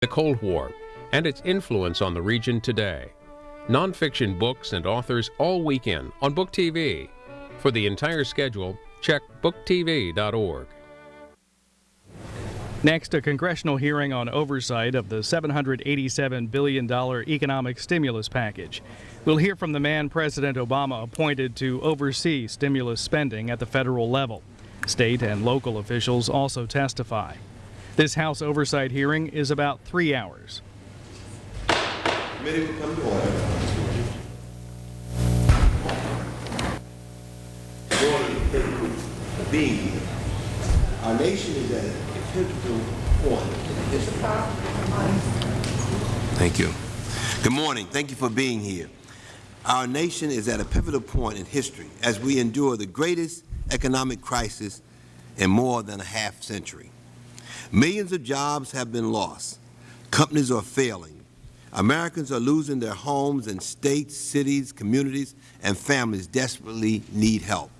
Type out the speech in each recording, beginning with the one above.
the Cold War and its influence on the region today. Nonfiction books and authors all weekend on Book TV. For the entire schedule, check booktv.org. Next, a congressional hearing on oversight of the $787 billion economic stimulus package. We'll hear from the man President Obama appointed to oversee stimulus spending at the federal level. State and local officials also testify. This House oversight hearing is about three hours. Committee will come to order. Good morning. Thank you for being. Our nation is at a pivotal point in history. Thank you. Good morning. Thank you for being here. Our nation is at a pivotal point in history as we endure the greatest economic crisis in more than a half century. Millions of jobs have been lost. Companies are failing. Americans are losing their homes and states, cities, communities, and families desperately need help.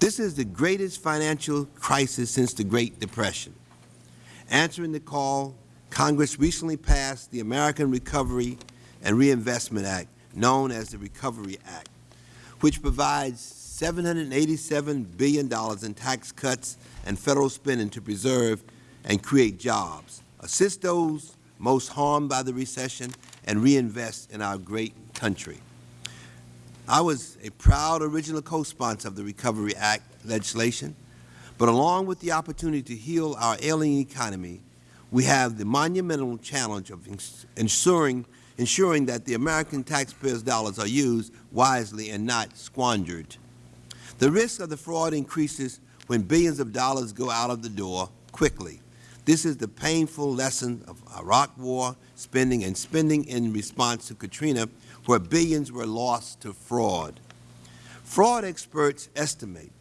This is the greatest financial crisis since the Great Depression. Answering the call, Congress recently passed the American Recovery and Reinvestment Act, known as the Recovery Act, which provides $787 billion in tax cuts and Federal spending to preserve and create jobs, assist those most harmed by the recession, and reinvest in our great country. I was a proud original co-sponsor of the Recovery Act legislation, but along with the opportunity to heal our ailing economy, we have the monumental challenge of ensuring, ensuring that the American taxpayers' dollars are used wisely and not squandered. The risk of the fraud increases when billions of dollars go out of the door quickly. This is the painful lesson of Iraq War spending and spending in response to Katrina, where billions were lost to fraud. Fraud experts estimate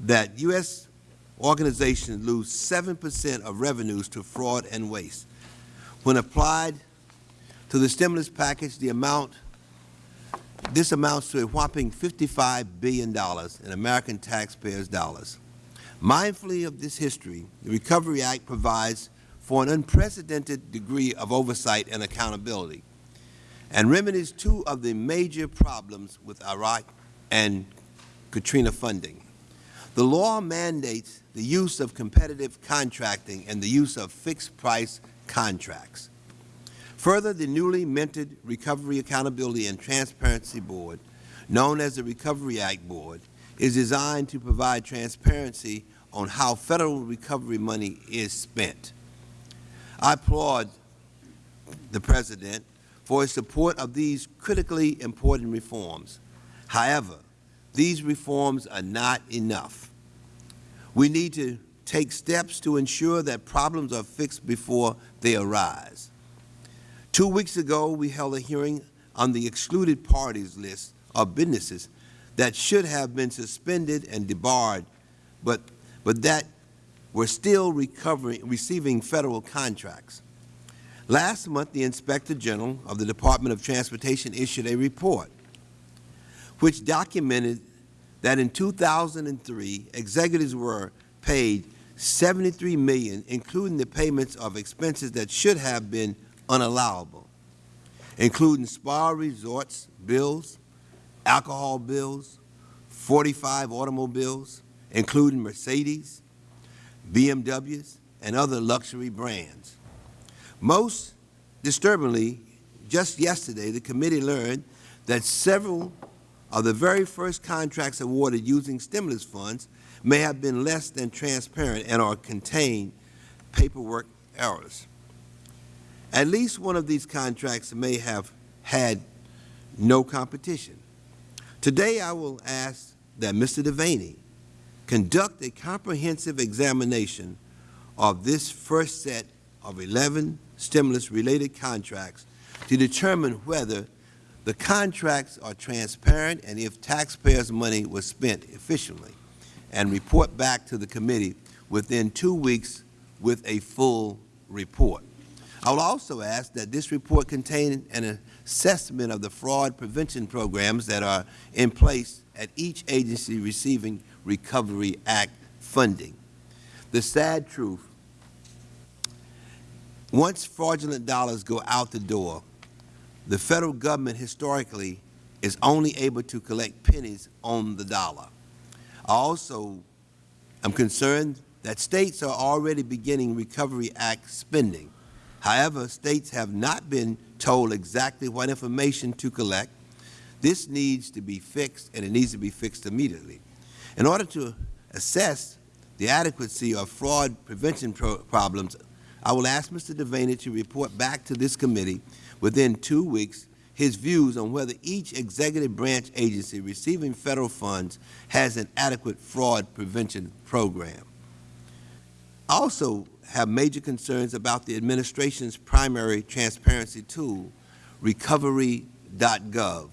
that U.S. organizations lose 7 percent of revenues to fraud and waste. When applied to the stimulus package, the amount this amounts to a whopping $55 billion in American taxpayers' dollars. Mindfully of this history, the Recovery Act provides for an unprecedented degree of oversight and accountability and remedies two of the major problems with Iraq and Katrina funding. The law mandates the use of competitive contracting and the use of fixed-price contracts. Further, the newly minted Recovery Accountability and Transparency Board, known as the Recovery Act Board, is designed to provide transparency on how Federal recovery money is spent. I applaud the President for his support of these critically important reforms. However, these reforms are not enough. We need to take steps to ensure that problems are fixed before they arise. Two weeks ago, we held a hearing on the excluded parties list of businesses that should have been suspended and debarred, but but that were still recovering, receiving Federal contracts. Last month, the Inspector General of the Department of Transportation issued a report which documented that in 2003, executives were paid 73 million, including the payments of expenses that should have been unallowable, including spa resorts bills, alcohol bills, 45 automobiles, including Mercedes, BMWs, and other luxury brands. Most disturbingly, just yesterday, the committee learned that several of the very first contracts awarded using stimulus funds may have been less than transparent and or contain paperwork errors. At least one of these contracts may have had no competition. Today I will ask that Mr. Devaney conduct a comprehensive examination of this first set of 11 stimulus-related contracts to determine whether the contracts are transparent and if taxpayers' money was spent efficiently, and report back to the committee within two weeks with a full report. I will also ask that this report contain an assessment of the fraud prevention programs that are in place at each agency receiving Recovery Act funding. The sad truth Once fraudulent dollars go out the door, the Federal Government historically is only able to collect pennies on the dollar. Also, I also am concerned that States are already beginning Recovery Act spending. However, States have not been told exactly what information to collect. This needs to be fixed, and it needs to be fixed immediately. In order to assess the adequacy of fraud prevention pro problems, I will ask Mr. Devaney to report back to this committee within two weeks his views on whether each executive branch agency receiving Federal funds has an adequate fraud prevention program. Also have major concerns about the Administration's primary transparency tool, Recovery.gov.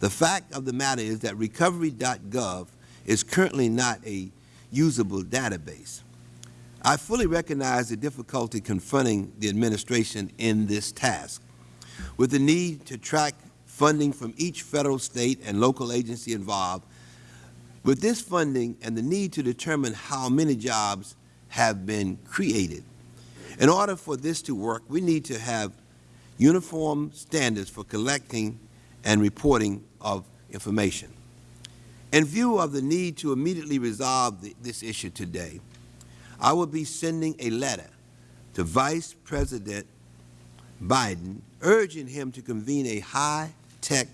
The fact of the matter is that Recovery.gov is currently not a usable database. I fully recognize the difficulty confronting the Administration in this task. With the need to track funding from each Federal, State, and local agency involved, with this funding and the need to determine how many jobs have been created, in order for this to work, we need to have uniform standards for collecting and reporting of information. In view of the need to immediately resolve the, this issue today, I will be sending a letter to Vice President Biden urging him to convene a high-tech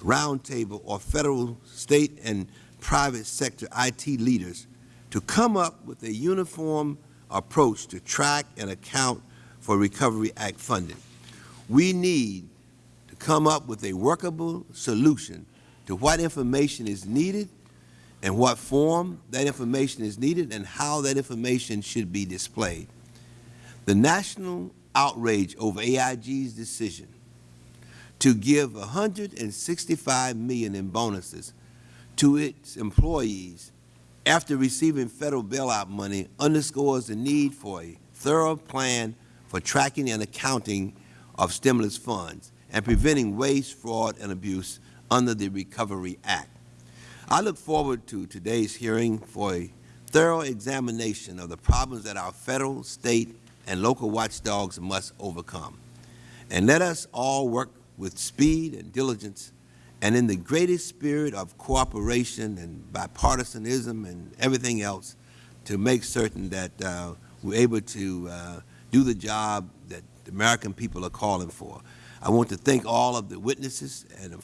roundtable of Federal, State, and private sector IT leaders to come up with a uniform approach to track and account for Recovery Act funding. We need to come up with a workable solution to what information is needed and what form that information is needed and how that information should be displayed. The national outrage over AIG's decision to give 165 million in bonuses to its employees after receiving Federal bailout money underscores the need for a thorough plan for tracking and accounting of stimulus funds and preventing waste, fraud, and abuse under the Recovery Act. I look forward to today's hearing for a thorough examination of the problems that our Federal, State, and local watchdogs must overcome. And let us all work with speed and diligence and in the greatest spirit of cooperation and bipartisanism and everything else to make certain that uh, we're able to uh, do the job that the American people are calling for. I want to thank all of the witnesses and,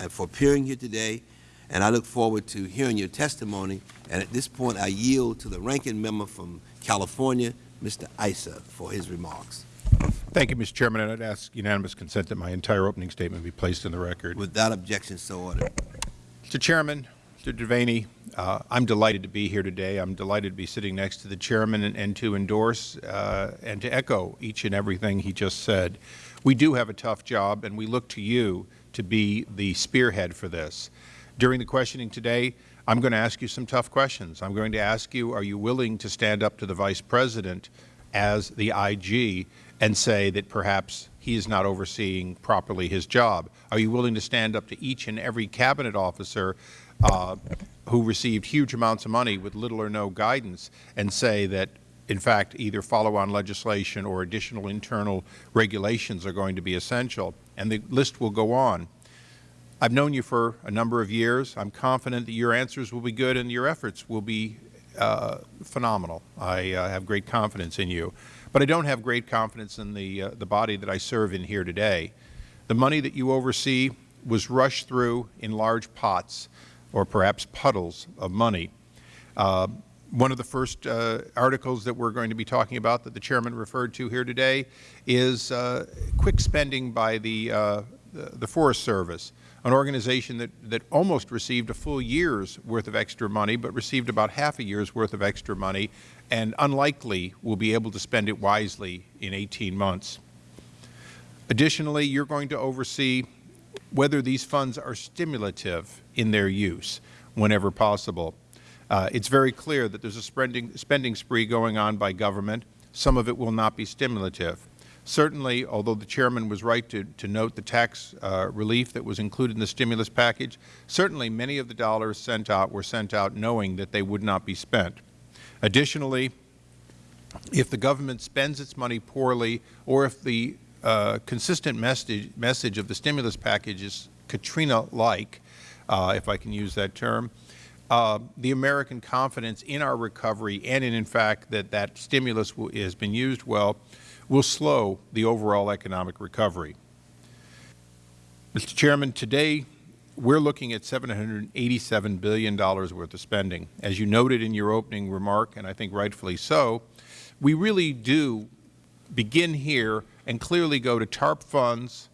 and for appearing here today, and I look forward to hearing your testimony. And at this point, I yield to the ranking member from California, Mr. Issa, for his remarks. Thank you, Mr. Chairman. I'd ask unanimous consent that my entire opening statement be placed in the record. Without objection, so ordered. Mr. Chairman, Mr. Devaney, uh, I'm delighted to be here today. I'm delighted to be sitting next to the Chairman and, and to endorse uh, and to echo each and everything he just said. We do have a tough job, and we look to you to be the spearhead for this. During the questioning today, I'm going to ask you some tough questions. I'm going to ask you, are you willing to stand up to the Vice President as the IG and say that perhaps he is not overseeing properly his job? Are you willing to stand up to each and every Cabinet officer uh, who received huge amounts of money with little or no guidance and say that, in fact, either follow-on legislation or additional internal regulations are going to be essential? And the list will go on. I've known you for a number of years. I'm confident that your answers will be good and your efforts will be uh, phenomenal. I uh, have great confidence in you. But I don't have great confidence in the, uh, the body that I serve in here today. The money that you oversee was rushed through in large pots or perhaps puddles of money. Uh, one of the first uh, articles that we're going to be talking about that the Chairman referred to here today is uh, quick spending by the, the Forest Service an organization that, that almost received a full year's worth of extra money, but received about half a year's worth of extra money, and unlikely will be able to spend it wisely in 18 months. Additionally, you are going to oversee whether these funds are stimulative in their use whenever possible. Uh, it is very clear that there is a spending, spending spree going on by government. Some of it will not be stimulative. Certainly, although the Chairman was right to, to note the tax uh, relief that was included in the stimulus package, certainly many of the dollars sent out were sent out knowing that they would not be spent. Additionally, if the government spends its money poorly or if the uh, consistent message, message of the stimulus package is Katrina-like, uh, if I can use that term, uh, the American confidence in our recovery and in, in fact, that that stimulus has been used well will slow the overall economic recovery. Mr. Chairman, today we're looking at $787 billion worth of spending. As you noted in your opening remark, and I think rightfully so, we really do begin here and clearly go to TARP funds,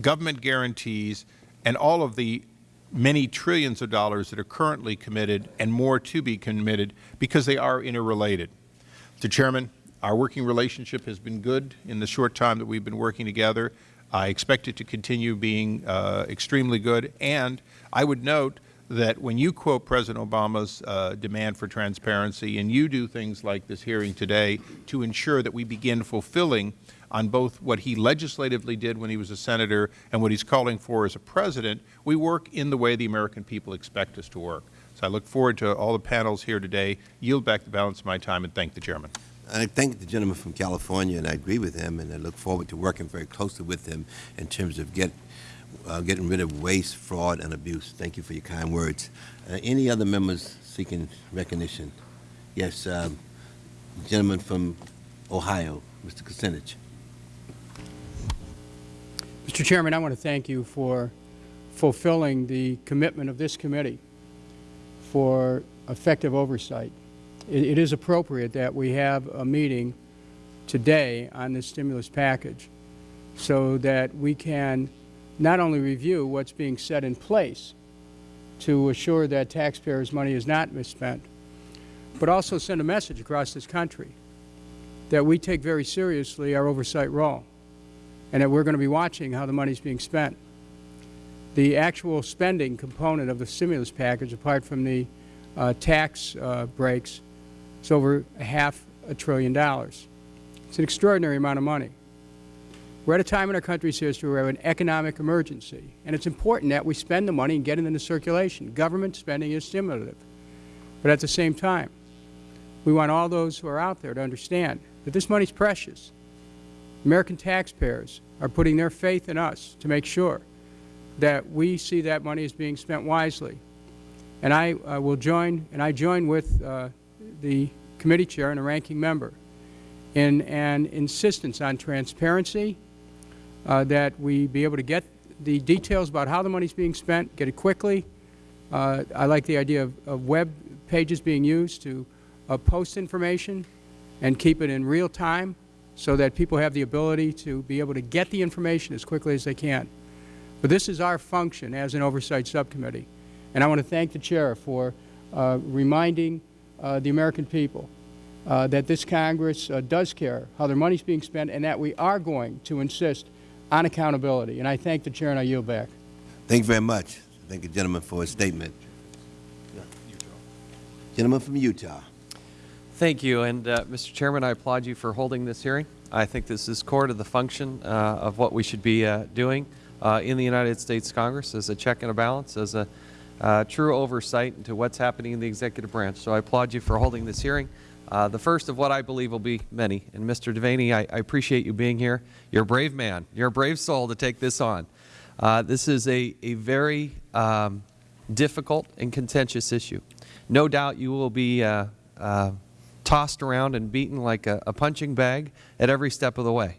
government guarantees, and all of the many trillions of dollars that are currently committed and more to be committed because they are interrelated. Mr. Chairman, our working relationship has been good in the short time that we've been working together. I expect it to continue being uh, extremely good. And I would note that when you quote President Obama's uh, demand for transparency and you do things like this hearing today to ensure that we begin fulfilling on both what he legislatively did when he was a Senator and what he's calling for as a President, we work in the way the American people expect us to work. So I look forward to all the panels here today, yield back the balance of my time, and thank the Chairman. I thank the gentleman from California, and I agree with him, and I look forward to working very closely with him in terms of get, uh, getting rid of waste, fraud, and abuse. Thank you for your kind words. Uh, any other members seeking recognition? Yes, um, gentleman from Ohio, Mr. Kucinich. Mr. Chairman, I want to thank you for fulfilling the commitment of this committee for effective oversight. It, it is appropriate that we have a meeting today on this stimulus package so that we can not only review what's being set in place to assure that taxpayers' money is not misspent, but also send a message across this country that we take very seriously our oversight role and that we're going to be watching how the money is being spent. The actual spending component of the stimulus package, apart from the uh, tax uh, breaks, is over a half a trillion dollars. It's an extraordinary amount of money. We're at a time in our country's history where we have an economic emergency, and it's important that we spend the money and get it into circulation. Government spending is stimulative. But at the same time, we want all those who are out there to understand that this money is precious. American taxpayers are putting their faith in us to make sure that we see that money is being spent wisely. And I uh, will join, and I join with uh, the committee chair and a ranking member in an insistence on transparency, uh, that we be able to get the details about how the money is being spent, get it quickly. Uh, I like the idea of, of, web pages being used to uh, post information and keep it in real time so that people have the ability to be able to get the information as quickly as they can. But this is our function as an oversight subcommittee. And I want to thank the Chair for uh, reminding the American people uh, that this Congress uh, does care how their money is being spent and that we are going to insist on accountability. And I thank the Chair and I yield back. Thank you very much. Thank the gentleman for his statement. Gentleman from Utah. Thank you. And, uh, Mr. Chairman, I applaud you for holding this hearing. I think this is core to the function uh, of what we should be uh, doing uh, in the United States Congress as a check and a balance, as a uh, true oversight into what's happening in the executive branch. So I applaud you for holding this hearing. Uh, the first of what I believe will be many. And Mr. Devaney, I, I, appreciate you being here. You're a brave man. You're a brave soul to take this on. Uh, this is a, a very um, difficult and contentious issue. No doubt you will be uh, uh tossed around and beaten like a, a punching bag at every step of the way.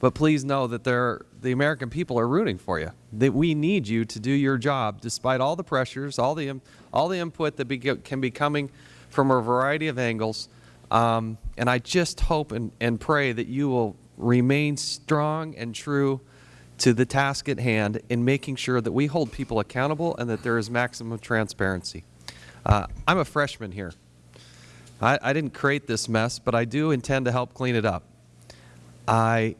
But please know that the American people are rooting for you, that we need you to do your job despite all the pressures, all the, all the input that be, can be coming from a variety of angles. Um, and I just hope and, and pray that you will remain strong and true to the task at hand in making sure that we hold people accountable and that there is maximum transparency. Uh, I'm a freshman here. I, I didn't create this mess, but I do intend to help clean it up. I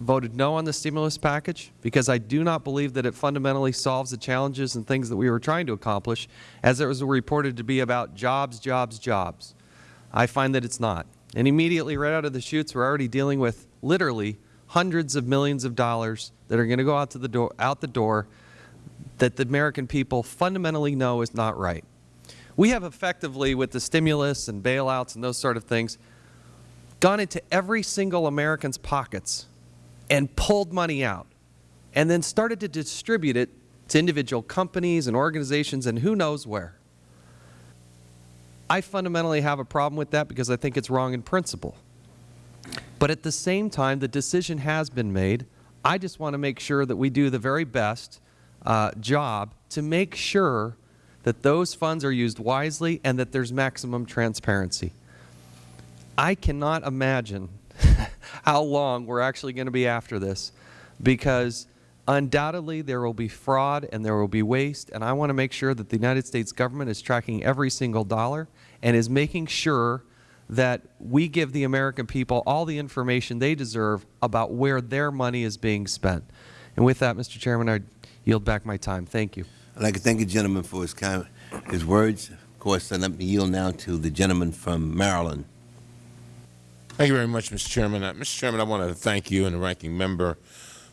voted no on the stimulus package because I do not believe that it fundamentally solves the challenges and things that we were trying to accomplish as it was reported to be about jobs, jobs, jobs. I find that it's not. And immediately right out of the chutes, we're already dealing with literally hundreds of millions of dollars that are going to go out, to the door, out the door that the American people fundamentally know is not right. We have effectively, with the stimulus and bailouts and those sort of things, gone into every single American's pockets and pulled money out and then started to distribute it to individual companies and organizations and who knows where. I fundamentally have a problem with that because I think it's wrong in principle. But at the same time, the decision has been made. I just want to make sure that we do the very best uh, job to make sure that those funds are used wisely and that there's maximum transparency. I cannot imagine how long we're actually going to be after this because undoubtedly there will be fraud and there will be waste and I want to make sure that the United States government is tracking every single dollar and is making sure that we give the American people all the information they deserve about where their money is being spent. And with that, Mr. Chairman, I yield back my time. Thank you. I'd like to thank the gentleman for his, his words. Of course, and let me yield now to the gentleman from Maryland. Thank you very much, Mr. Chairman. Uh, Mr. Chairman, I want to thank you and the ranking member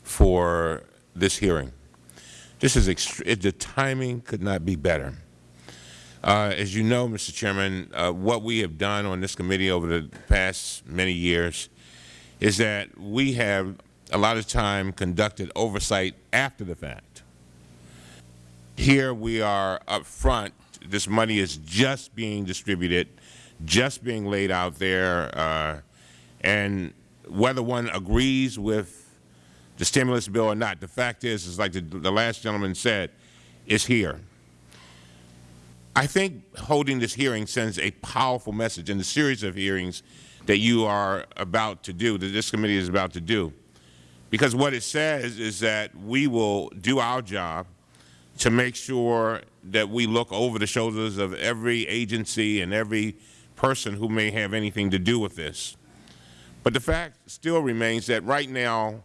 for this hearing. This is the timing could not be better. Uh, as you know, Mr. Chairman, uh, what we have done on this committee over the past many years is that we have a lot of time conducted oversight after the fact. Here we are up front. This money is just being distributed, just being laid out there, uh, and whether one agrees with the stimulus bill or not, the fact is, is like the, the last gentleman said, it's here. I think holding this hearing sends a powerful message in the series of hearings that you are about to do, that this committee is about to do. Because what it says is that we will do our job to make sure that we look over the shoulders of every agency and every person who may have anything to do with this. But the fact still remains that right now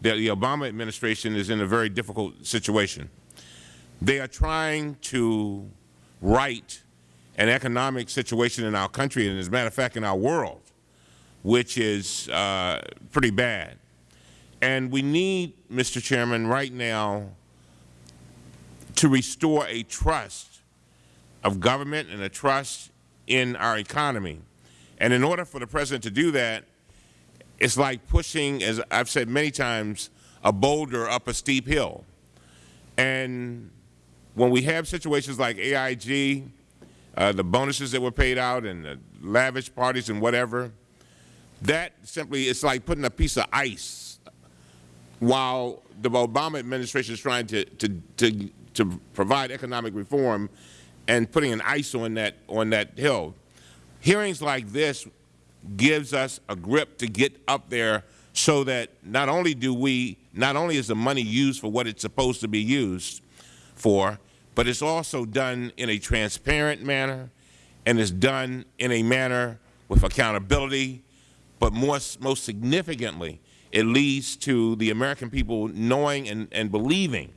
the, the Obama administration is in a very difficult situation. They are trying to right an economic situation in our country and, as a matter of fact, in our world, which is uh, pretty bad. And we need, Mr. Chairman, right now to restore a trust of government and a trust in our economy. And in order for the President to do that, it's like pushing, as I've said many times, a boulder up a steep hill. And when we have situations like AIG, uh, the bonuses that were paid out and the lavish parties and whatever, that simply it's like putting a piece of ice while the Obama administration is trying to, to, to, to provide economic reform and putting an ice on that, on that hill. Hearings like this gives us a grip to get up there so that not only do we, not only is the money used for what it's supposed to be used for, but it's also done in a transparent manner and is done in a manner with accountability, but more, most significantly, it leads to the American people knowing and, and believing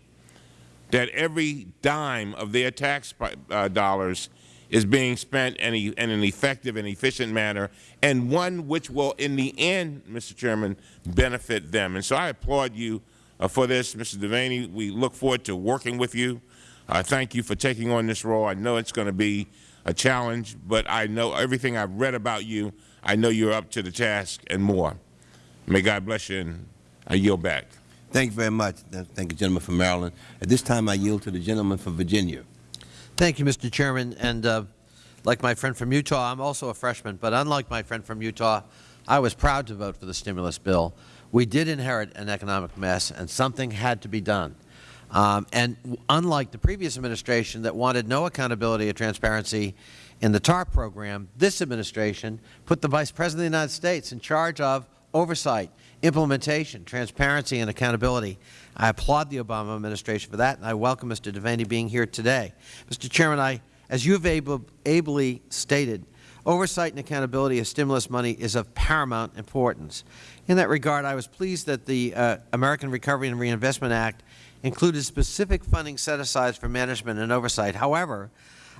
that every dime of their tax uh, dollars is being spent in, in, an effective and efficient manner, and one which will, in the end, Mr. Chairman, benefit them. And so I applaud you uh, for this, Mr. Devaney. We look forward to working with you. I uh, thank you for taking on this role. I know it's going to be a challenge, but I know everything I've read about you, I know you're up to the task and more. May God bless you, and I yield back. Thank you very much. Thank you, gentleman from Maryland. At this time, I yield to the gentleman from Virginia. Thank you, Mr. Chairman. And uh, like my friend from Utah, I'm also a freshman, but unlike my friend from Utah, I was proud to vote for the stimulus bill. We did inherit an economic mess, and something had to be done. Um, and unlike the previous administration that wanted no accountability or transparency in the TARP program, this administration put the Vice President of the United States in charge of oversight, implementation, transparency, and accountability. I applaud the Obama administration for that, and I welcome Mr. Devaney being here today. Mr. Chairman, I, as you have ably stated, oversight and accountability of stimulus money is of paramount importance. In that regard, I was pleased that the uh, American Recovery and Reinvestment Act included specific funding set-asides for management and oversight. However,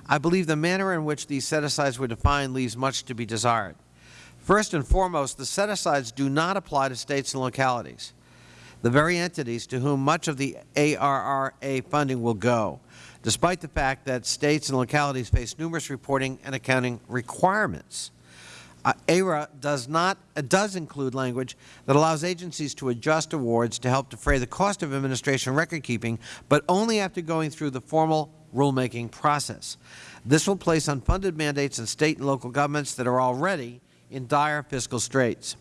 I believe the manner in which these set-asides were defined leaves much to be desired. First and foremost, the set-asides do not apply to States and localities, the very entities to whom much of the ARRA funding will go, despite the fact that States and localities face numerous reporting and accounting requirements. Uh, ARA does not uh, does include language that allows agencies to adjust awards to help defray the cost of administration record keeping, but only after going through the formal rulemaking process. This will place unfunded mandates on State and local governments that are already in dire fiscal straits.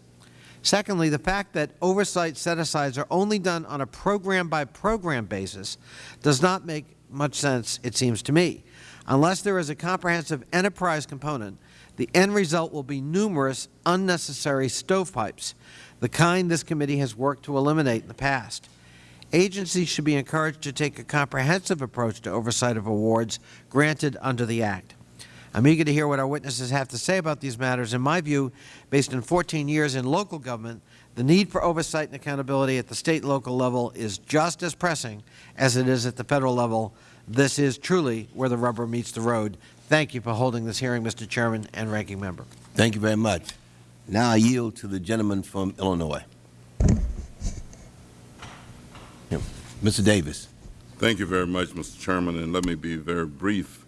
Secondly, the fact that oversight set-asides are only done on a program-by-program basis does not make much sense, it seems to me. Unless there is a comprehensive enterprise component, the end result will be numerous unnecessary stovepipes, the kind this committee has worked to eliminate in the past. Agencies should be encouraged to take a comprehensive approach to oversight of awards granted under the Act. I am eager to hear what our witnesses have to say about these matters. In my view, based on 14 years in local government, the need for oversight and accountability at the State and local level is just as pressing as it is at the Federal level. This is truly where the rubber meets the road. Thank you for holding this hearing, Mr. Chairman and Ranking Member. Thank you very much. Now I yield to the gentleman from Illinois. Yeah. Mr. Davis. Thank you very much, Mr. Chairman, and let me be very brief.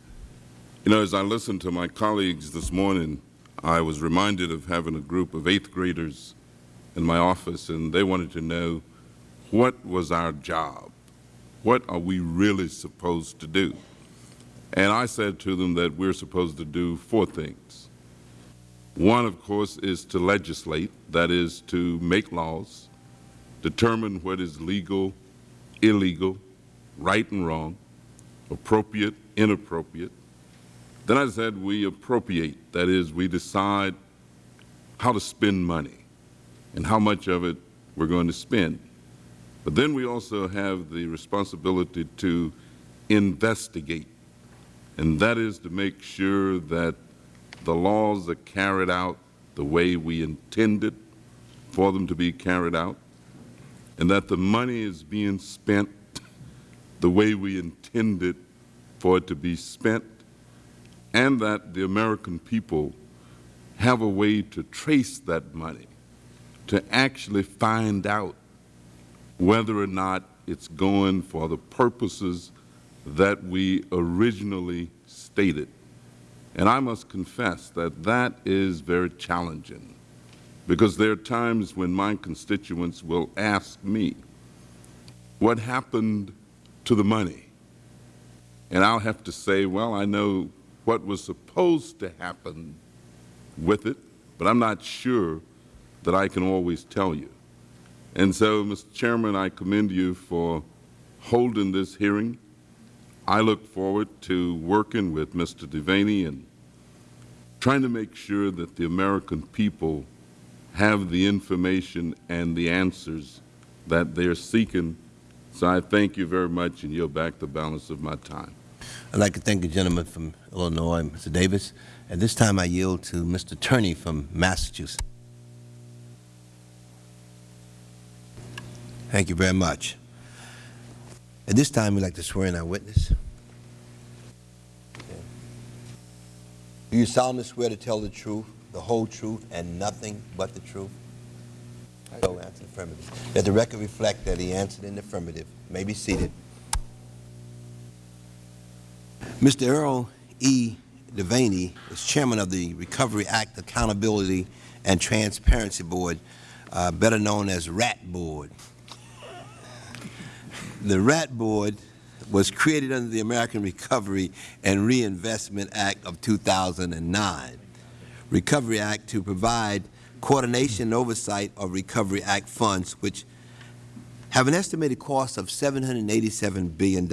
You know, as I listened to my colleagues this morning, I was reminded of having a group of eighth graders in my office, and they wanted to know what was our job? What are we really supposed to do? And I said to them that we're supposed to do four things. One, of course, is to legislate, that is, to make laws, determine what is legal, illegal, right and wrong, appropriate, inappropriate. Then I said we appropriate, that is, we decide how to spend money and how much of it we're going to spend. But then we also have the responsibility to investigate and that is to make sure that the laws are carried out the way we intended for them to be carried out, and that the money is being spent the way we intended for it to be spent, and that the American people have a way to trace that money, to actually find out whether or not it's going for the purposes that we originally stated. And I must confess that that is very challenging because there are times when my constituents will ask me, what happened to the money? And I'll have to say, well, I know what was supposed to happen with it, but I'm not sure that I can always tell you. And so, Mr. Chairman, I commend you for holding this hearing. I look forward to working with Mr. Devaney and trying to make sure that the American people have the information and the answers that they are seeking. So I thank you very much and yield back the balance of my time. I'd like to thank the gentleman from Illinois, Mr. Davis. At this time, I yield to Mr. Tierney from Massachusetts. Thank you very much. At this time, we'd like to swear in our witness. Do you solemnly swear to tell the truth, the whole truth, and nothing but the truth? I so answer affirmative. Let the record reflect that he answered in the affirmative. May be seated. Mr. Earl E. Devaney is chairman of the Recovery Act Accountability and Transparency Board, uh, better known as RAT Board. The RAT Board was created under the American Recovery and Reinvestment Act of 2009. Recovery Act to provide coordination and oversight of Recovery Act funds, which have an estimated cost of $787 billion.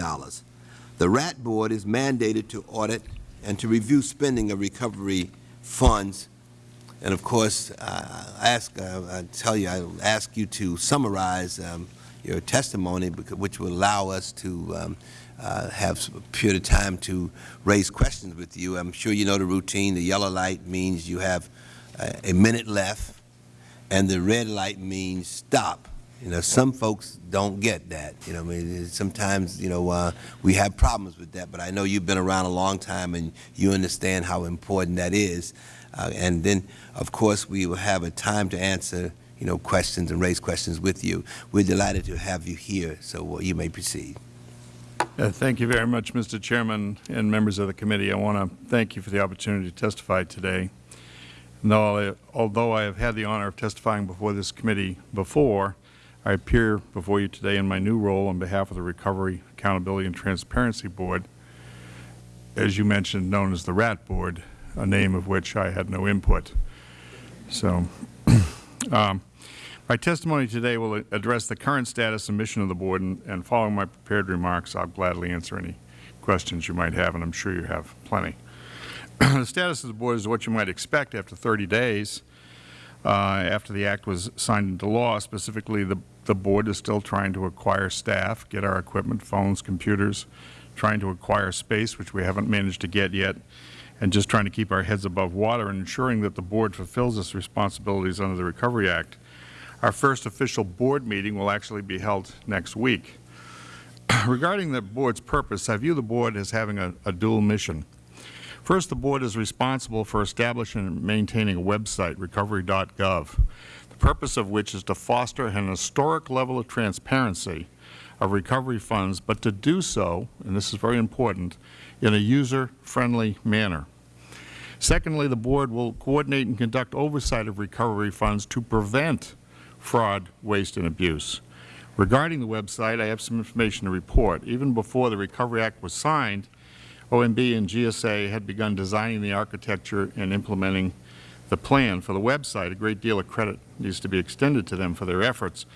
The RAT Board is mandated to audit and to review spending of recovery funds. And of course, uh, I ask, uh, I tell you, I ask you to summarize um, your testimony, which will allow us to um, uh, have a period of time to raise questions with you. I'm sure you know the routine. The yellow light means you have uh, a minute left, and the red light means stop. You know, some folks don't get that. You know, I mean, sometimes, you know, uh, we have problems with that, but I know you've been around a long time and you understand how important that is. Uh, and then, of course, we will have a time to answer you know, questions and raise questions with you. We're delighted to have you here, so uh, you may proceed. Uh, thank you very much, Mr. Chairman and members of the committee. I want to thank you for the opportunity to testify today. No, I- although I have had the honor of testifying before this committee before, I appear before you today in my new role on behalf of the Recovery, Accountability, and Transparency Board, as you mentioned, known as the RAT Board, a name of which I had no input. So, um, my testimony today will address the current status and mission of the Board, and, and following my prepared remarks, I'll gladly answer any questions you might have, and I'm sure you have plenty. the status of the Board is what you might expect after 30 days uh, after the Act was signed into law. Specifically, the, the Board is still trying to acquire staff, get our equipment, phones, computers, trying to acquire space, which we haven't managed to get yet, and just trying to keep our heads above water and ensuring that the Board fulfills its responsibilities under the Recovery Act. Our first official Board meeting will actually be held next week. Regarding the Board's purpose, I view the Board as having a, a dual mission. First, the Board is responsible for establishing and maintaining a website, recovery.gov, the purpose of which is to foster an historic level of transparency of recovery funds, but to do so, and this is very important, in a user-friendly manner. Secondly, the Board will coordinate and conduct oversight of recovery funds to prevent fraud, waste, and abuse. Regarding the website, I have some information to report. Even before the Recovery Act was signed, OMB and GSA had begun designing the architecture and implementing the plan for the website. A great deal of credit needs to be extended to them for their efforts.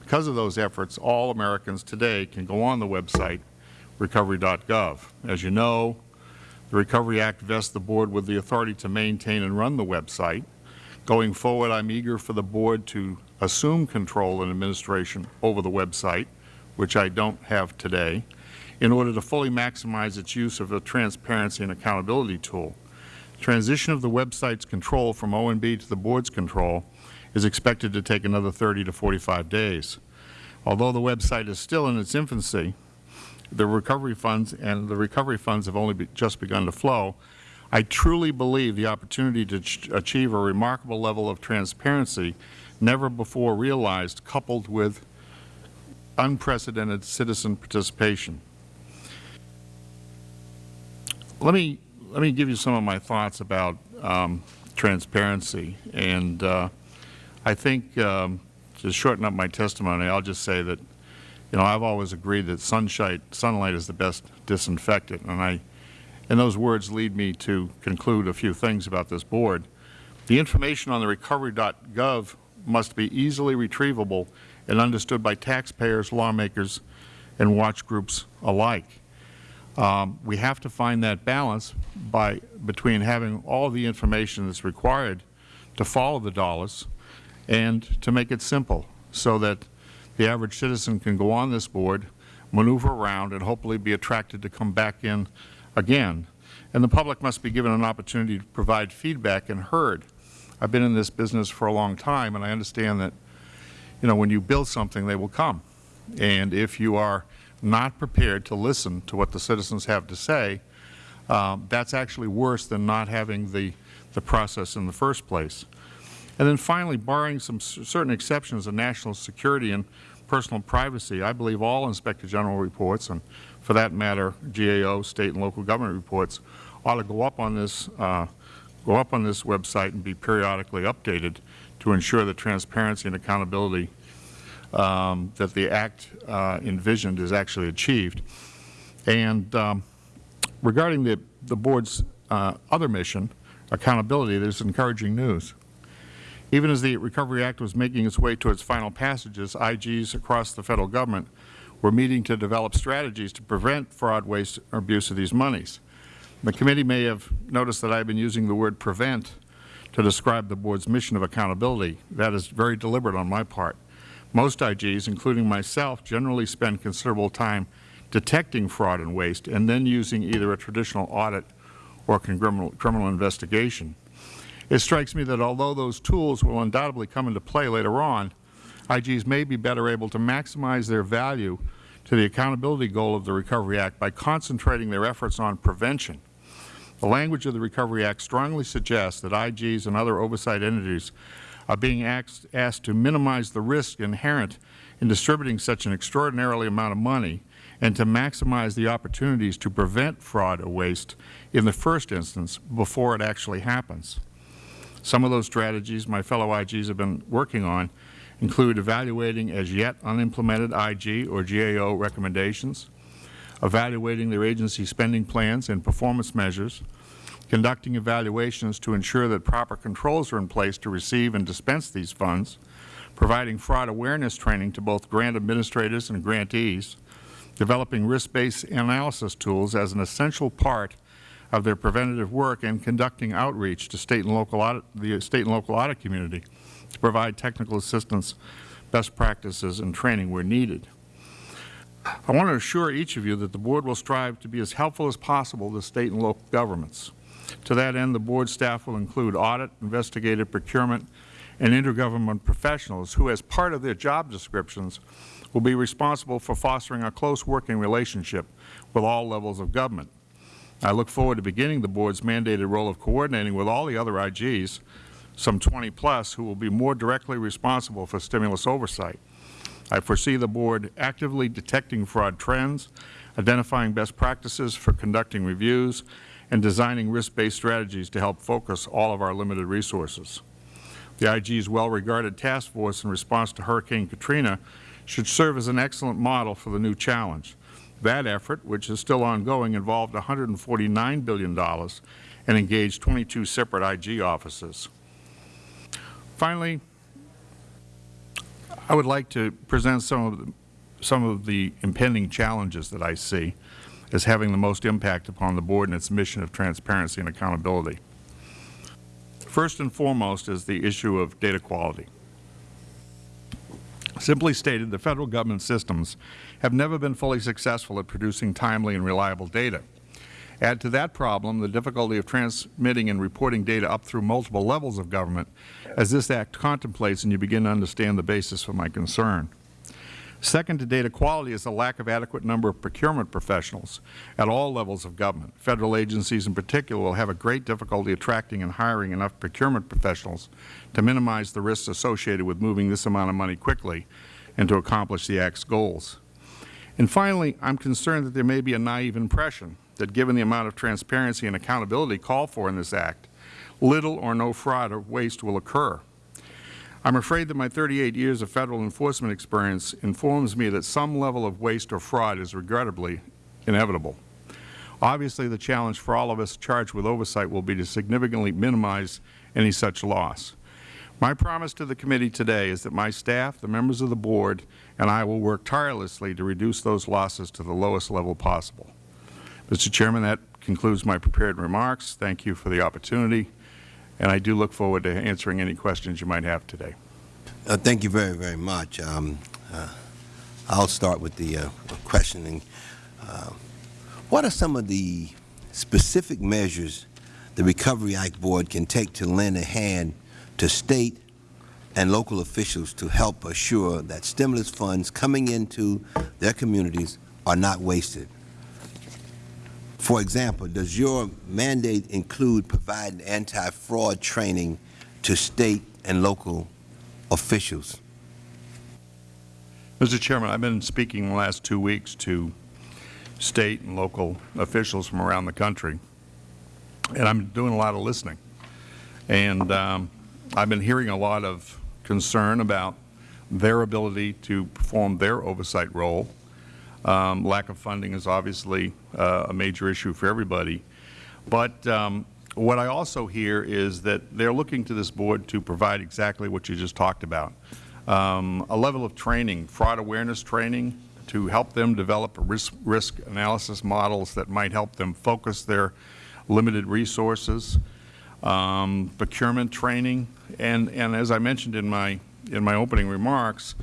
Because of those efforts, all Americans today can go on the website, recovery.gov. As you know, the Recovery Act vests the Board with the authority to maintain and run the website. Going forward, I am eager for the Board to assume control and administration over the website, which I don't have today, in order to fully maximize its use of a transparency and accountability tool. Transition of the website's control from OMB to the Board's control is expected to take another 30 to 45 days. Although the website is still in its infancy, the recovery funds and the recovery funds have only be, just begun to flow, I truly believe the opportunity to achieve a remarkable level of transparency never before realized, coupled with unprecedented citizen participation. Let me, let me give you some of my thoughts about um, transparency. And uh, I think um, to shorten up my testimony, I'll just say that, you know, I've always agreed that sunshine, sunlight is the best disinfectant. And I, and those words lead me to conclude a few things about this Board. The information on the recovery.gov must be easily retrievable and understood by taxpayers, lawmakers, and watch groups alike. Um, we have to find that balance by between having all the information that's required to follow the dollars and to make it simple so that the average citizen can go on this board, maneuver around, and hopefully be attracted to come back in again. And the public must be given an opportunity to provide feedback and heard. I've been in this business for a long time, and I understand that, you know, when you build something, they will come. And if you are not prepared to listen to what the citizens have to say, um, that's actually worse than not having the, the process in the first place. And then finally, barring some certain exceptions of national security and personal privacy, I believe all Inspector General reports, and for that matter, GAO, state and local government reports, ought to go up on this, uh, go up on this website and be periodically updated to ensure that transparency and accountability um, that the Act uh, envisioned is actually achieved. And um, regarding the, the Board's uh, other mission, accountability, there is encouraging news. Even as the Recovery Act was making its way to its final passages, IGs across the Federal Government were meeting to develop strategies to prevent fraud, waste, or abuse of these monies. The committee may have noticed that I have been using the word prevent to describe the Board's mission of accountability. That is very deliberate on my part. Most IGs, including myself, generally spend considerable time detecting fraud and waste and then using either a traditional audit or criminal, criminal investigation. It strikes me that although those tools will undoubtedly come into play later on, IGs may be better able to maximize their value to the accountability goal of the Recovery Act by concentrating their efforts on prevention. The language of the Recovery Act strongly suggests that IGs and other oversight entities are being asked, asked to minimize the risk inherent in distributing such an extraordinarily amount of money and to maximize the opportunities to prevent fraud or waste in the first instance before it actually happens. Some of those strategies my fellow IGs have been working on include evaluating as yet unimplemented IG or GAO recommendations, evaluating their agency spending plans and performance measures, conducting evaluations to ensure that proper controls are in place to receive and dispense these funds, providing fraud awareness training to both grant administrators and grantees, developing risk-based analysis tools as an essential part of their preventative work, and conducting outreach to state and local audit, the state and local audit community to provide technical assistance, best practices, and training where needed. I want to assure each of you that the Board will strive to be as helpful as possible to State and local governments. To that end, the Board staff will include audit, investigative procurement, and intergovernment professionals who, as part of their job descriptions, will be responsible for fostering a close working relationship with all levels of government. I look forward to beginning the Board's mandated role of coordinating with all the other IGs, some 20 plus, who will be more directly responsible for stimulus oversight. I foresee the Board actively detecting fraud trends, identifying best practices for conducting reviews, and designing risk-based strategies to help focus all of our limited resources. The IG's well-regarded task force in response to Hurricane Katrina should serve as an excellent model for the new challenge. That effort, which is still ongoing, involved $149 billion and engaged 22 separate IG offices. Finally, I would like to present some of the, some of the impending challenges that I see as having the most impact upon the Board and its mission of transparency and accountability. First and foremost is the issue of data quality. Simply stated, the Federal Government systems have never been fully successful at producing timely and reliable data. Add to that problem the difficulty of transmitting and reporting data up through multiple levels of government, as this Act contemplates, and you begin to understand the basis for my concern. Second to data quality is the lack of adequate number of procurement professionals at all levels of government. Federal agencies in particular will have a great difficulty attracting and hiring enough procurement professionals to minimize the risks associated with moving this amount of money quickly and to accomplish the Act's goals. And finally, I am concerned that there may be a naive impression that given the amount of transparency and accountability called for in this Act, little or no fraud or waste will occur. I am afraid that my 38 years of Federal enforcement experience informs me that some level of waste or fraud is regrettably inevitable. Obviously, the challenge for all of us charged with oversight will be to significantly minimize any such loss. My promise to the committee today is that my staff, the members of the Board, and I will work tirelessly to reduce those losses to the lowest level possible. Mr. Chairman, that concludes my prepared remarks. Thank you for the opportunity and I do look forward to answering any questions you might have today. Uh, thank you very, very much. Um, uh, I'll start with the uh, questioning. Uh, what are some of the specific measures the Recovery Act Board can take to lend a hand to State and local officials to help assure that stimulus funds coming into their communities are not wasted? For example, does your mandate include providing anti-fraud training to State and local officials? Mr. Chairman, I have been speaking the last two weeks to State and local officials from around the country, and I am doing a lot of listening. And um, I have been hearing a lot of concern about their ability to perform their oversight role um, lack of funding is obviously uh, a major issue for everybody. But um, what I also hear is that they are looking to this Board to provide exactly what you just talked about, um, a level of training, fraud awareness training, to help them develop risk, risk analysis models that might help them focus their limited resources, um, procurement training, and, and as I mentioned in my, in my opening remarks,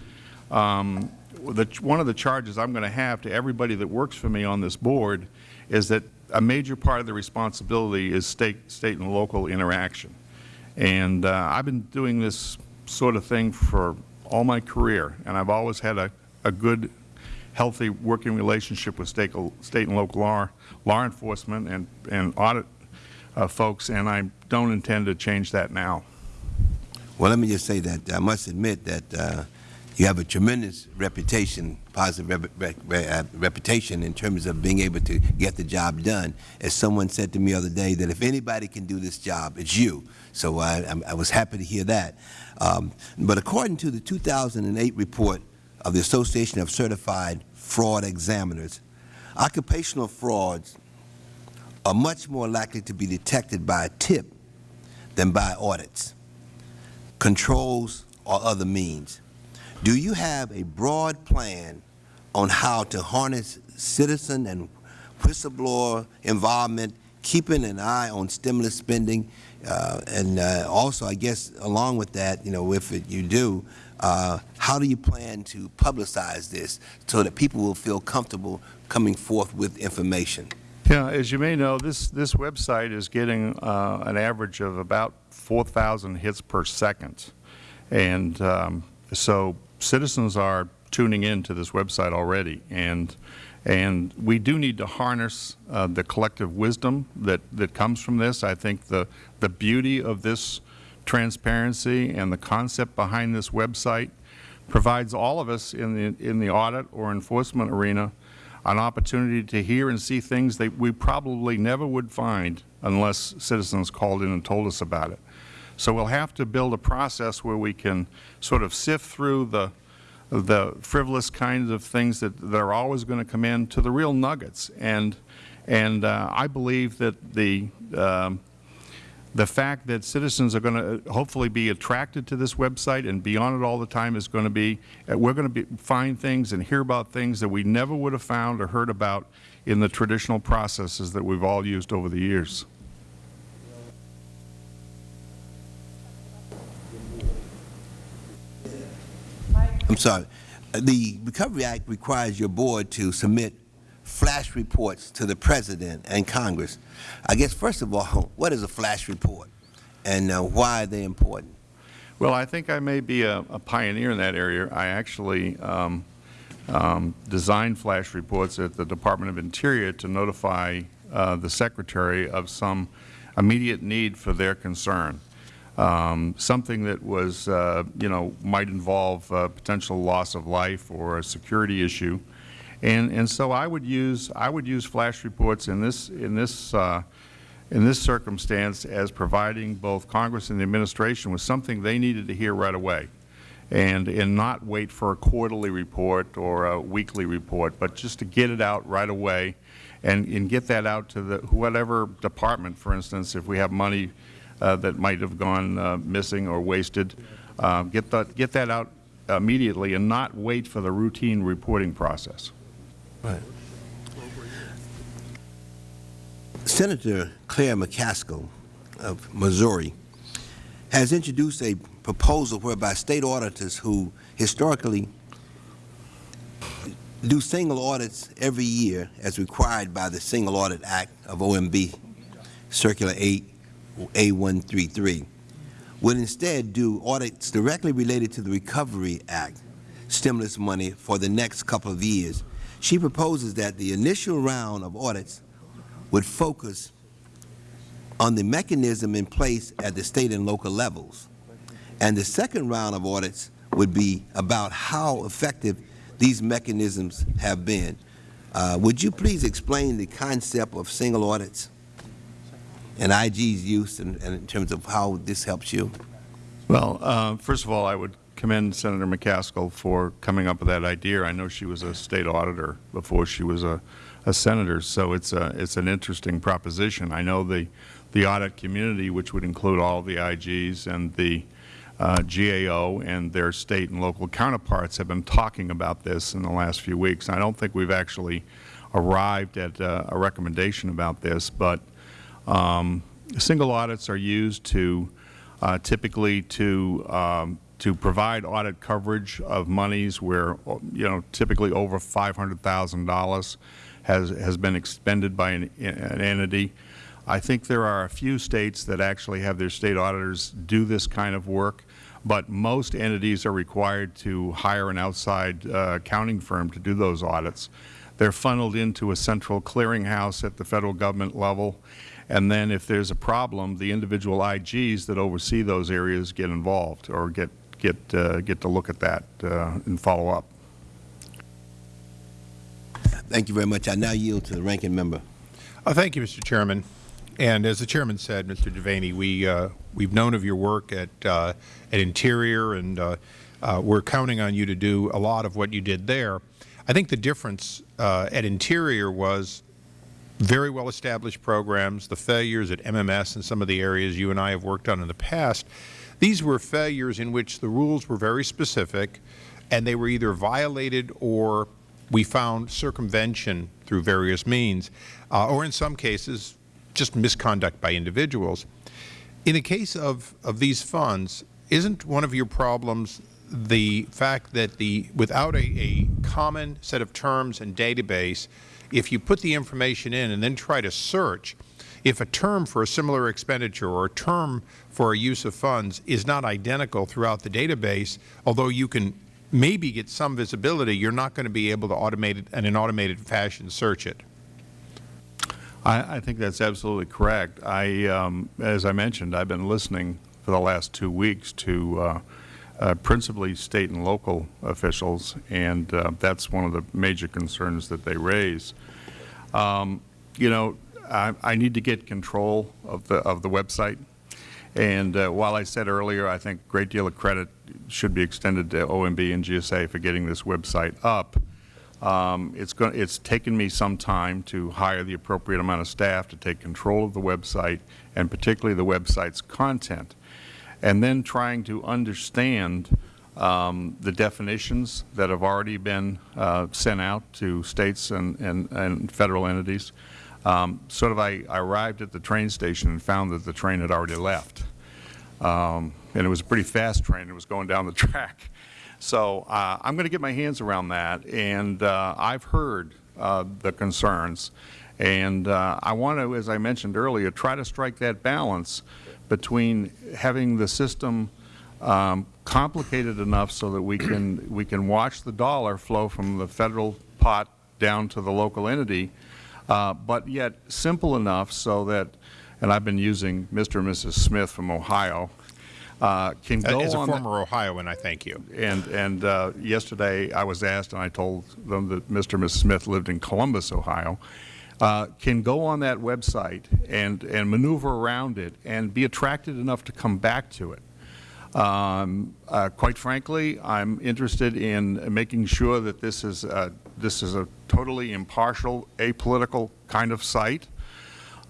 um, the, one of the charges I'm going to have to everybody that works for me on this board is that a major part of the responsibility is state, state and local interaction. And uh, I've been doing this sort of thing for all my career, and I've always had a, a good, healthy working relationship with state, state and local law, law enforcement and, and audit uh, folks, and I don't intend to change that now. Well, let me just say that I must admit that uh, you have a tremendous reputation, positive rep rep uh, reputation in terms of being able to get the job done. As someone said to me the other day, that if anybody can do this job, it's you. So I, I was happy to hear that. Um, but according to the 2008 report of the Association of Certified Fraud Examiners, occupational frauds are much more likely to be detected by a tip than by audits, controls, or other means. Do you have a broad plan on how to harness citizen and whistleblower involvement, keeping an eye on stimulus spending, uh, and uh, also, I guess, along with that, you know, if it, you do, uh, how do you plan to publicize this so that people will feel comfortable coming forth with information? Yeah, as you may know, this, this website is getting uh, an average of about 4,000 hits per second. And um, so citizens are tuning in to this website already. And, and we do need to harness uh, the collective wisdom that, that comes from this. I think the, the beauty of this transparency and the concept behind this website provides all of us in the, in the audit or enforcement arena an opportunity to hear and see things that we probably never would find unless citizens called in and told us about it. So we'll have to build a process where we can sort of sift through the the frivolous kinds of things that, that are always going to come in to the real nuggets. And and uh, I believe that the um, the fact that citizens are going to hopefully be attracted to this website and be on it all the time is going to be, uh, we're going to be, find things and hear about things that we never would have found or heard about in the traditional processes that we've all used over the years. I'm sorry. The Recovery Act requires your board to submit flash reports to the President and Congress. I guess, first of all, what is a flash report and uh, why are they important? Well, I think I may be a, a pioneer in that area. I actually um, um, designed flash reports at the Department of Interior to notify uh, the Secretary of some immediate need for their concern um, something that was, uh, you know, might involve uh, potential loss of life or a security issue. And, and so I would use, I would use flash reports in this, in this, uh, in this circumstance as providing both Congress and the Administration with something they needed to hear right away and, and not wait for a quarterly report or a weekly report, but just to get it out right away and, and get that out to the, whatever department, for instance, if we have money that might have gone uh, missing or wasted. Uh, get, that, get that out immediately and not wait for the routine reporting process. Right. Senator Claire McCaskill of Missouri has introduced a proposal whereby State auditors who historically do single audits every year as required by the Single Audit Act of OMB Circular 8 a133, would instead do audits directly related to the Recovery Act stimulus money for the next couple of years. She proposes that the initial round of audits would focus on the mechanism in place at the State and local levels, and the second round of audits would be about how effective these mechanisms have been. Uh, would you please explain the concept of single audits? And IG's use in, in terms of how this helps you? Well, uh, first of all, I would commend Senator McCaskill for coming up with that idea. I know she was a state auditor before she was a, a senator, so it's a it's an interesting proposition. I know the the audit community, which would include all the IGs and the uh, GAO and their state and local counterparts, have been talking about this in the last few weeks. I don't think we've actually arrived at uh, a recommendation about this, but um, single audits are used to uh, typically to um, to provide audit coverage of monies where you know typically over five hundred thousand dollars has has been expended by an, an entity. I think there are a few states that actually have their state auditors do this kind of work, but most entities are required to hire an outside uh, accounting firm to do those audits. They're funneled into a central clearinghouse at the Federal Government level, and then if there's a problem, the individual IGs that oversee those areas get involved or get get, uh, get to look at that uh, and follow up. Thank you very much. I now yield to the ranking member. Uh, thank you, Mr. Chairman. And as the Chairman said, Mr. Devaney, we, uh, we've known of your work at, uh, at Interior, and uh, uh, we're counting on you to do a lot of what you did there. I think the difference uh, at Interior was very well-established programs, the failures at MMS and some of the areas you and I have worked on in the past. These were failures in which the rules were very specific, and they were either violated or we found circumvention through various means, uh, or in some cases, just misconduct by individuals. In the case of, of these funds, isn't one of your problems the fact that the without a, a common set of terms and database, if you put the information in and then try to search, if a term for a similar expenditure or a term for a use of funds is not identical throughout the database, although you can maybe get some visibility, you are not going to be able to automate it in an automated fashion search it. I, I think that's absolutely correct. I, um, as I mentioned, I've been listening for the last two weeks to uh, uh, principally state and local officials, and uh, that's one of the major concerns that they raise. Um, you know, I, I, need to get control of the of the website, and uh, while I said earlier, I think a great deal of credit should be extended to OMB and GSA for getting this website up. Um, it's, going, it's taken me some time to hire the appropriate amount of staff to take control of the website and particularly the website's content. And then trying to understand um, the definitions that have already been uh, sent out to states and, and, and federal entities. Um, sort of I, I, arrived at the train station and found that the train had already left. Um, and it was a pretty fast train. It was going down the track. So uh, I'm going to get my hands around that, and uh, I've heard uh, the concerns. And uh, I want to, as I mentioned earlier, try to strike that balance between having the system um, complicated enough so that we can, we can watch the dollar flow from the Federal pot down to the local entity, uh, but yet simple enough so that, and I've been using Mr. and Mrs. Smith from Ohio, uh, can go As a on former Ohioan, I thank you. And, and uh, yesterday I was asked, and I told them that Mr. and Mrs. Smith lived in Columbus, Ohio, uh, can go on that website and, and maneuver around it and be attracted enough to come back to it. Um, uh, quite frankly, I'm interested in making sure that this is, a, this is a totally impartial, apolitical kind of site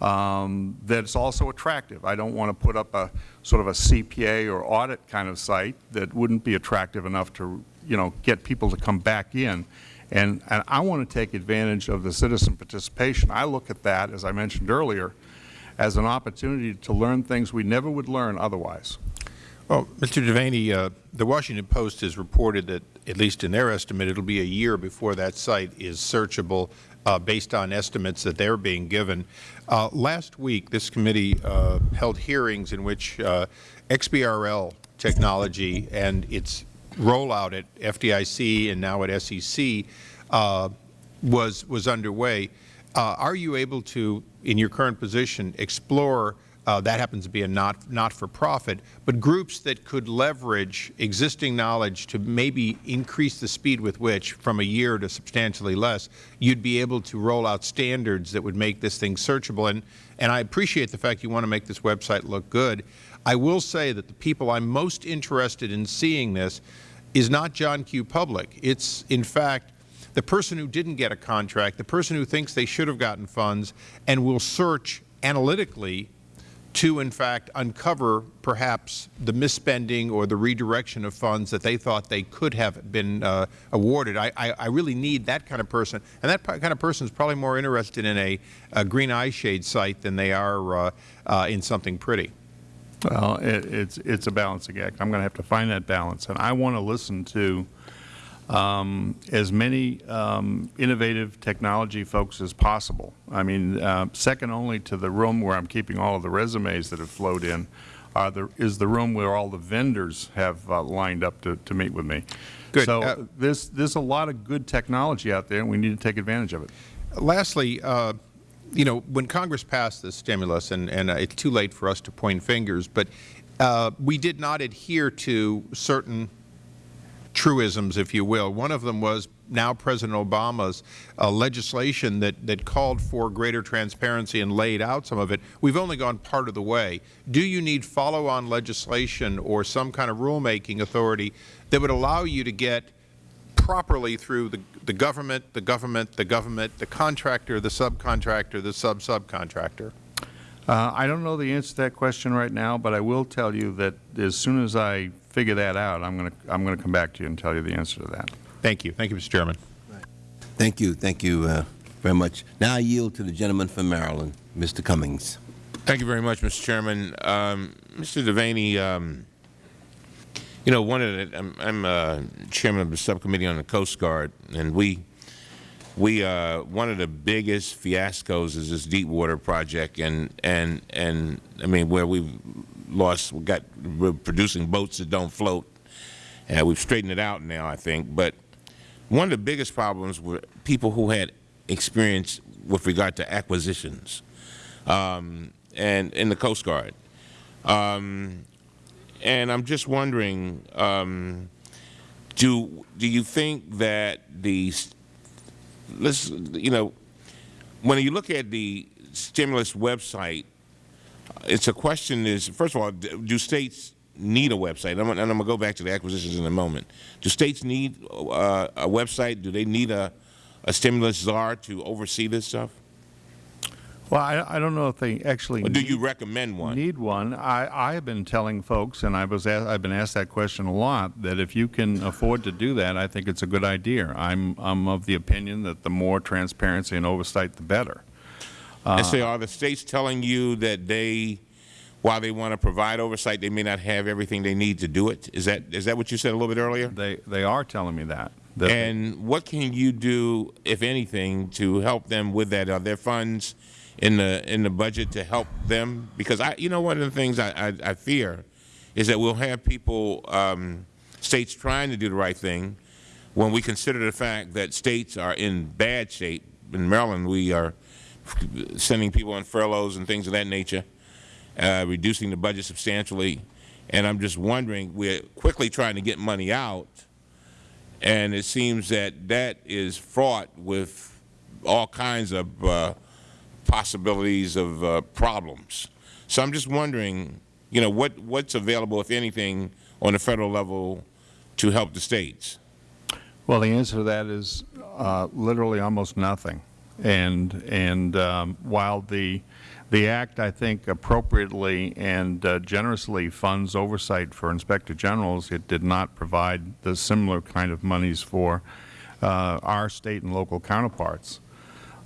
um, that's also attractive. I don't want to put up a sort of a CPA or audit kind of site that wouldn't be attractive enough to, you know, get people to come back in. And, and I want to take advantage of the citizen participation. I look at that, as I mentioned earlier, as an opportunity to learn things we never would learn otherwise. Well, Mr. Devaney, uh, the Washington Post has reported that, at least in their estimate, it will be a year before that site is searchable uh, based on estimates that they are being given. Uh, last week, this committee uh, held hearings in which uh, XBRL technology and its rollout at FDIC and now at SEC uh, was, was underway. Uh, are you able to, in your current position, explore uh, that happens to be a not, not-for-profit, but groups that could leverage existing knowledge to maybe increase the speed with which, from a year to substantially less, you'd be able to roll out standards that would make this thing searchable. And, and I appreciate the fact you want to make this website look good. I will say that the people I'm most interested in seeing this is not John Q. Public. It's, in fact, the person who didn't get a contract, the person who thinks they should have gotten funds, and will search analytically to, in fact, uncover perhaps the misspending or the redirection of funds that they thought they could have been uh, awarded. I, I, I, really need that kind of person, and that kind of person is probably more interested in a, a green eyeshade site than they are uh, uh, in something pretty. Well, it, it's, it's a balancing act. I'm going to have to find that balance, and I want to listen to um, as many um, innovative technology folks as possible. I mean, uh, second only to the room where I'm keeping all of the resumes that have flowed in the, is the room where all the vendors have uh, lined up to, to meet with me. Good. So uh, there's, there's a lot of good technology out there, and we need to take advantage of it. Lastly, uh, you know, when Congress passed this stimulus, and, and uh, it's too late for us to point fingers, but uh, we did not adhere to certain truisms, if you will. One of them was now President Obama's uh, legislation that, that called for greater transparency and laid out some of it. We've only gone part of the way. Do you need follow-on legislation or some kind of rulemaking authority that would allow you to get properly through the, the government, the government, the government, the contractor, the subcontractor, the sub-subcontractor? Uh, I don't know the answer to that question right now, but I will tell you that as soon as I figure that out, I'm going to I'm going to come back to you and tell you the answer to that. Thank you. Thank you, Mr. Chairman. Thank you. Thank you uh, very much. Now I yield to the gentleman from Maryland, Mr. Cummings. Thank you very much, Mr. Chairman. Um, Mr. Devaney, um, you know, one of the, I'm, I'm uh, chairman of the subcommittee on the Coast Guard, and we, we, uh, one of the biggest fiascos is this Deepwater project, and and and I mean, where we've lost, we got, we're producing boats that don't float, and we've straightened it out now, I think. But one of the biggest problems were people who had experience with regard to acquisitions, um, and in the Coast Guard. Um, and I'm just wondering, um, do do you think that the let's you know when you look at the stimulus website, it's a question is first of all, do states need a website? And I'm, I'm going to go back to the acquisitions in a moment. Do states need uh, a website? Do they need a, a stimulus czar to oversee this stuff? Well, I, I don't know if they actually Or do need- you recommend one? need one. I, I have been telling folks, and I was asked, I've been asked that question a lot, that if you can afford to do that, I think it's a good idea. I'm, I'm of the opinion that the more transparency and oversight, the better. and uh, say, are the states telling you that they, while they want to provide oversight, they may not have everything they need to do it? Is that is that what you said a little bit earlier? They, they are telling me that. that And what can you do, if anything, to help them with that? Are there funds in the in the budget to help them? Because I, you know, one of the things I, I, I fear is that we'll have people, um, states trying to do the right thing, when we consider the fact that states are in bad shape. In Maryland, we are sending people on furloughs and things of that nature, uh, reducing the budget substantially. And I'm just wondering, we're quickly trying to get money out, and it seems that that is fraught with all kinds of uh, possibilities of uh, problems. So I'm just wondering, you know, what what's available, if anything, on the federal level to help the states. Well, the answer to that is uh, literally almost nothing. And and um, while the the Act, I think, appropriately and uh, generously funds oversight for Inspector Generals, it did not provide the similar kind of monies for uh, our State and local counterparts.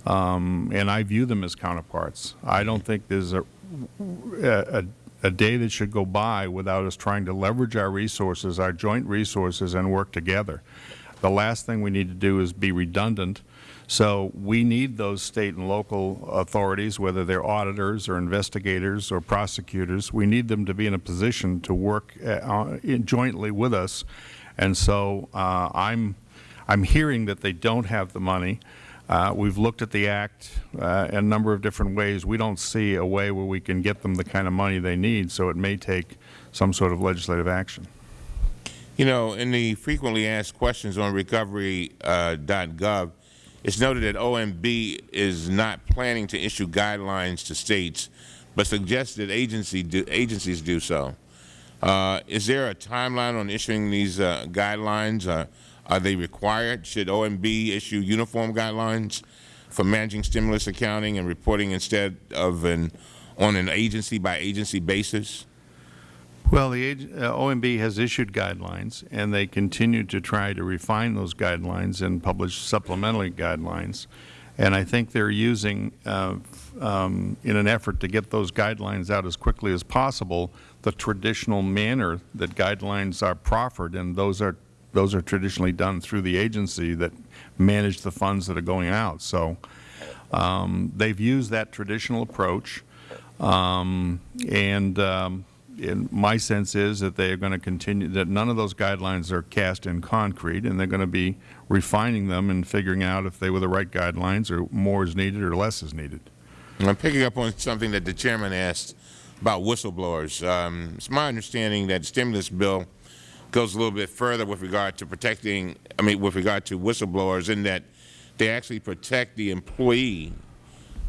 Um, and I view them as counterparts. I don't think there's a, a, a day that should go by without us trying to leverage our resources, our joint resources, and work together. The last thing we need to do is be redundant. So we need those state and local authorities, whether they're auditors or investigators or prosecutors, we need them to be in a position to work uh, jointly with us. And so uh, I'm, I'm hearing that they don't have the money. Uh, We've looked at the Act uh, in a number of different ways. We don't see a way where we can get them the kind of money they need, so it may take some sort of legislative action. You know, in the frequently asked questions on recovery.gov, it's noted that OMB is not planning to issue guidelines to states, but suggests that agency do, agencies do so. Uh, is there a timeline on issuing these uh, guidelines? Are they required? Should OMB issue uniform guidelines for managing stimulus accounting and reporting instead of an on an agency by agency basis? Well, the uh, OMB has issued guidelines, and they continue to try to refine those guidelines and publish supplementary guidelines. And I think they're using, uh, um, in an effort to get those guidelines out as quickly as possible, the traditional manner that guidelines are proffered, and those are those are traditionally done through the agency that manage the funds that are going out. So um, they've used that traditional approach, um, and um, my sense is that they are going to continue, that none of those guidelines are cast in concrete, and they're going to be refining them and figuring out if they were the right guidelines, or more is needed or less is needed. I'm picking up on something that the chairman asked about whistleblowers. Um, it's my understanding that the stimulus bill goes a little bit further with regard to protecting, I mean, with regard to whistleblowers in that they actually protect the employee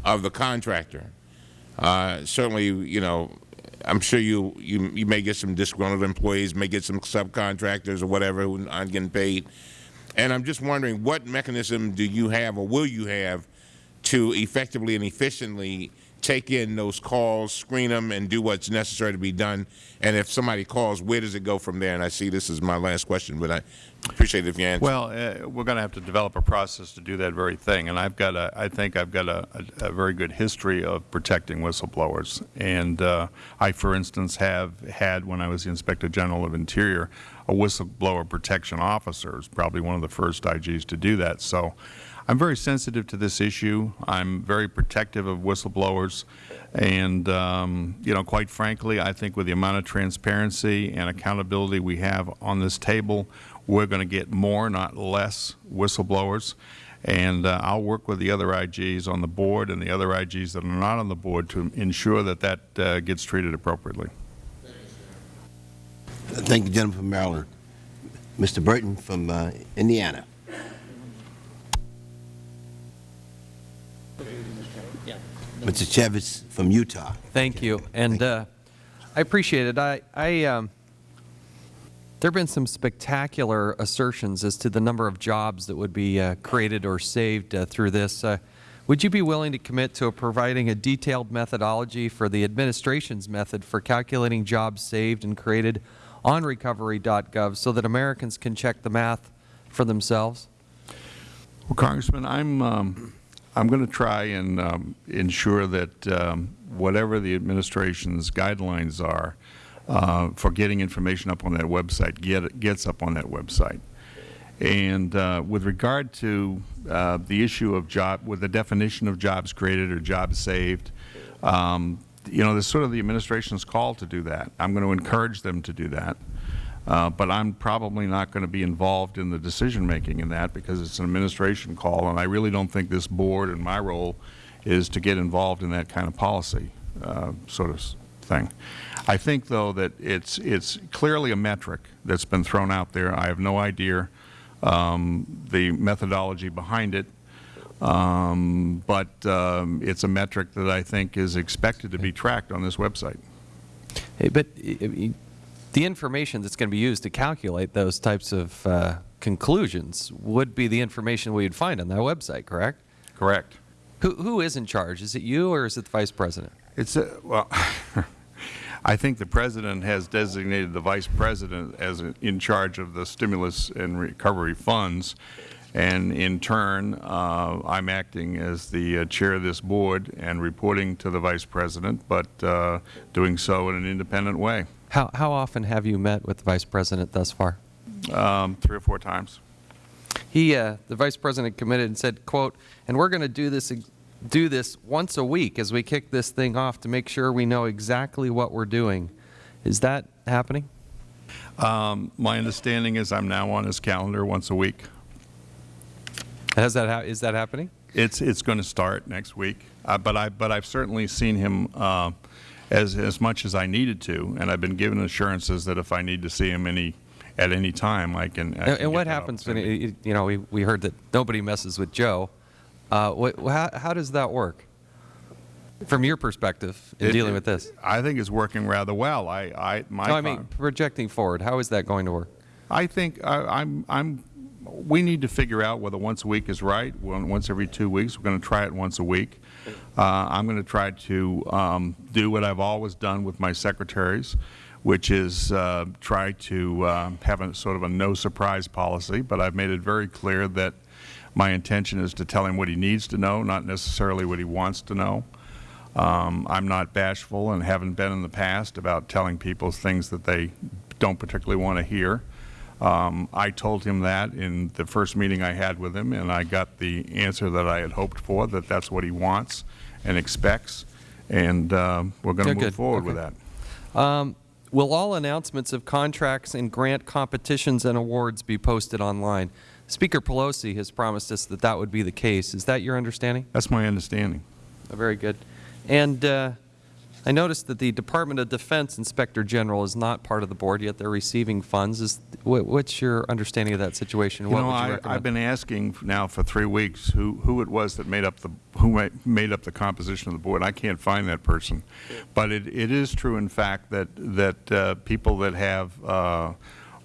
of the contractor. Uh, certainly, you know, I'm sure you, you, you may get some disgruntled employees, may get some subcontractors or whatever who aren't getting paid. And I'm just wondering what mechanism do you have or will you have to effectively and efficiently take in those calls, screen them, and do what's necessary to be done? And if somebody calls, where does it go from there? And I see this is my last question, but I appreciate it if you answer. Well, uh, we're going to have to develop a process to do that very thing. And I've got a, I think I've got a, a, a very good history of protecting whistleblowers. And uh, I, for instance, have had, when I was the Inspector General of Interior, a whistleblower protection officer. Is probably one of the first IGs to do that. So I'm very sensitive to this issue. I'm very protective of whistleblowers. And, um, you know, quite frankly, I think with the amount of transparency and accountability we have on this table, we're going to get more, not less, whistleblowers. And uh, I'll work with the other IGs on the board and the other IGs that are not on the board to ensure that that uh, gets treated appropriately. Thank you, from Maryland. Mr. Burton from uh, Indiana. Mr. Chaffetz from Utah. Thank you. And uh, I appreciate it. I, I, um, there have been some spectacular assertions as to the number of jobs that would be uh, created or saved uh, through this. Uh, would you be willing to commit to providing a detailed methodology for the administration's method for calculating jobs saved and created on recovery.gov so that Americans can check the math for themselves? Well, Congressman, I'm um, I'm going to try and um, ensure that um, whatever the administration's guidelines are uh, for getting information up on that website get, gets up on that website. And uh, with regard to uh, the issue of job, with the definition of jobs created or jobs saved, um, you know, this sort of the administration's call to do that. I'm going to encourage them to do that. Uh, but I'm probably not going to be involved in the decision making in that because it's an administration call, and I really don't think this board and my role is to get involved in that kind of policy uh, sort of thing. I think, though, that it's it's clearly a metric that's been thrown out there. I have no idea um, the methodology behind it, um, but um, it's a metric that I think is expected to be tracked on this website. Hey, but the information that's going to be used to calculate those types of uh, conclusions would be the information we would find on that website, correct? Correct. Who, who is in charge? Is it you or is it the Vice President? It's a, well, I think the President has designated the Vice President as in charge of the stimulus and recovery funds. And in turn, uh, I'm acting as the uh, chair of this board and reporting to the Vice President, but uh, doing so in an independent way. How, how often have you met with the Vice President thus far? Um, three or four times. He, uh, the Vice President committed and said, quote, and we're going to do this, do this once a week as we kick this thing off to make sure we know exactly what we're doing. Is that happening? Um, my understanding is I'm now on his calendar once a week. Has that is that happening? It's it's going to start next week, uh, but I but I've certainly seen him uh, as, as much as I needed to, and I've been given assurances that if I need to see him any, at any time, I can. I and, can what happens when, it, you know, we, we heard that nobody messes with Joe. Uh, what, how, how does that work? From your perspective in it, dealing with this, I think it's working rather well. I, I, my. No, I mean, projecting forward, how is that going to work? I think I, I'm, I'm. We need to figure out whether once a week is right. Once every two weeks, we're going to try it once a week. Uh, I'm going to try to um, do what I've always done with my secretaries, which is uh, try to uh, have a sort of a no surprise policy. But I've made it very clear that my intention is to tell him what he needs to know, not necessarily what he wants to know. Um, I'm not bashful and haven't been in the past about telling people things that they don't particularly want to hear. Um, I told him that in the first meeting I had with him, and I got the answer that I had hoped for, that that's what he wants and expects, and uh, we're going to move good. forward okay. with that. Um, will all announcements of contracts and grant competitions and awards be posted online? Speaker Pelosi has promised us that that would be the case. Is that your understanding? That's my understanding. Uh, very good. And uh, I noticed that the Department of Defense Inspector General is not part of the board, yet they're receiving funds. Is, wh- what's your understanding of that situation? You What know, would you I? I've been asking now for three weeks who, who it was that made up the, who ma- made up the composition of the board. I can't find that person. But it, it is true, in fact, that, that uh, people that have uh,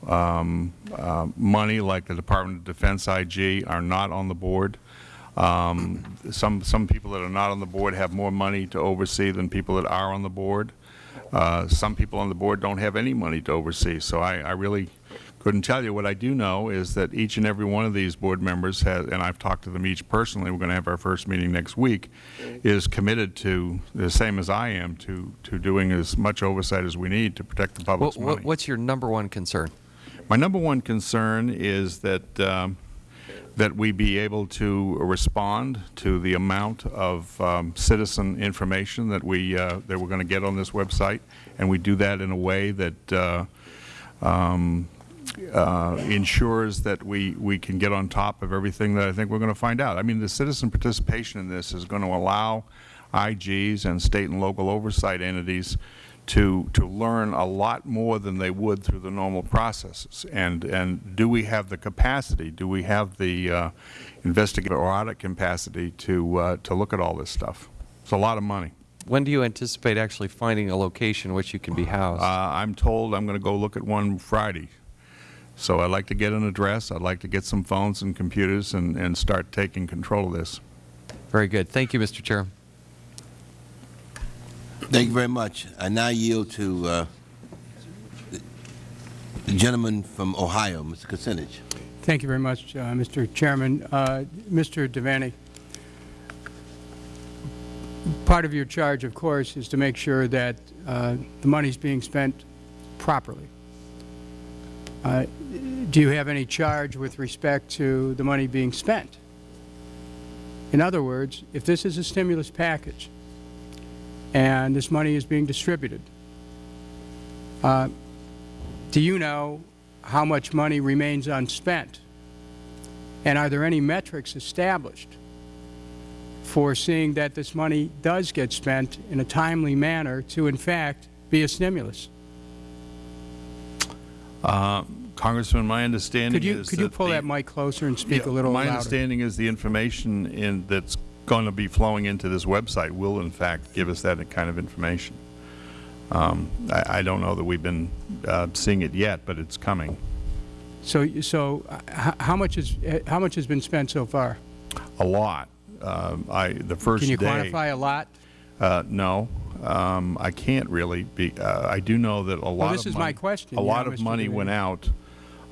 um, uh, money, like the Department of Defense IG, are not on the board. Um, Some, some people that are not on the board have more money to oversee than people that are on the board. Uh, Some people on the board don't have any money to oversee, so I, I really couldn't tell you. What I do know is that each and every one of these board members has, and I've talked to them each personally, we're going to have our first meeting next week, is committed to, the same as I am, to, to doing as much oversight as we need to protect the public's what- money. What's your number one concern? My number one concern is that, um, that we be able to respond to the amount of um, citizen information that we, uh, that we're going to get on this website, and we do that in a way that uh, um, uh, ensures that we, we can get on top of everything that I think we're going to find out. I mean, the citizen participation in this is going to allow IGs and state and local oversight entities to, to learn a lot more than they would through the normal processes. And, and do we have the capacity, do we have the uh, investigative or audit capacity to, uh, to look at all this stuff? It's a lot of money. When do you anticipate actually finding a location which you can be housed? Uh, I'm told I'm going to go look at one Friday. So I'd like to get an address, I'd like to get some phones and computers and, and start taking control of this. Very good. Thank you, Mr. Chair. Thank you very much. I now yield to uh, the gentleman from Ohio, Mr. Kucinich. Thank you very much, uh, Mr. Chairman. Uh, Mr. Devaney, part of your charge, of course, is to make sure that uh, the money is being spent properly. Uh, Do you have any charge with respect to the money being spent? In other words, if this is a stimulus package and this money is being distributed, uh, do you know how much money remains unspent? And are there any metrics established for seeing that this money does get spent in a timely manner to, in fact, be a stimulus? Uh, Congressman, my understanding Could you, is could you pull the- that mic closer and speak Yeah, a little My louder? My understanding is the information in, that's going to be flowing into this website will, in fact, give us that kind of information. Um, I, I don't know that we've been uh, seeing it yet, but it's coming. So, so uh, how much is, uh, how much has been spent so far? A lot. Um, I, the first Can you day- quantify a lot? Uh, no, um, I can't really be, uh, I do know that a lot of this is my money- question, A lot know, of Mr. money went out,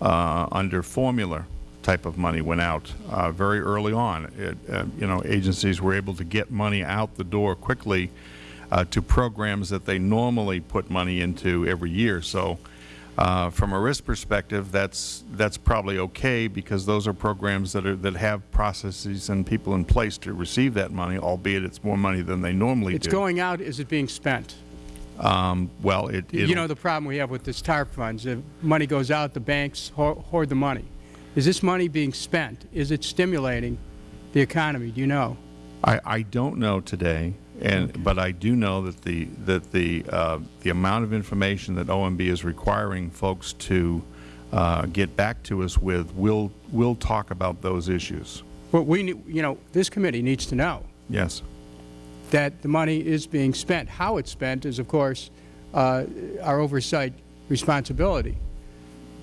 uh, under formula type of money went out, uh, very early on. It, uh, you know, agencies were able to get money out the door quickly, uh, to programs that they normally put money into every year. So, uh, from a risk perspective, that's, that's probably okay because those are programs that are, that have processes and people in place to receive that money, albeit it's more money than they normally do. It's going out, is it being spent? Um, well, it, You know the problem we have with this TARP funds, if money goes out, the banks ho- hoard the money. Is this money being spent? Is it stimulating the economy? Do you know? I, I don't know today, and, but I do know that the, that the, uh, the amount of information that OMB is requiring folks to uh, get back to us with, will, will talk about those issues. What we, you know, this committee needs to know Yes. that the money is being spent. How it's spent is, of course, uh, our oversight responsibility.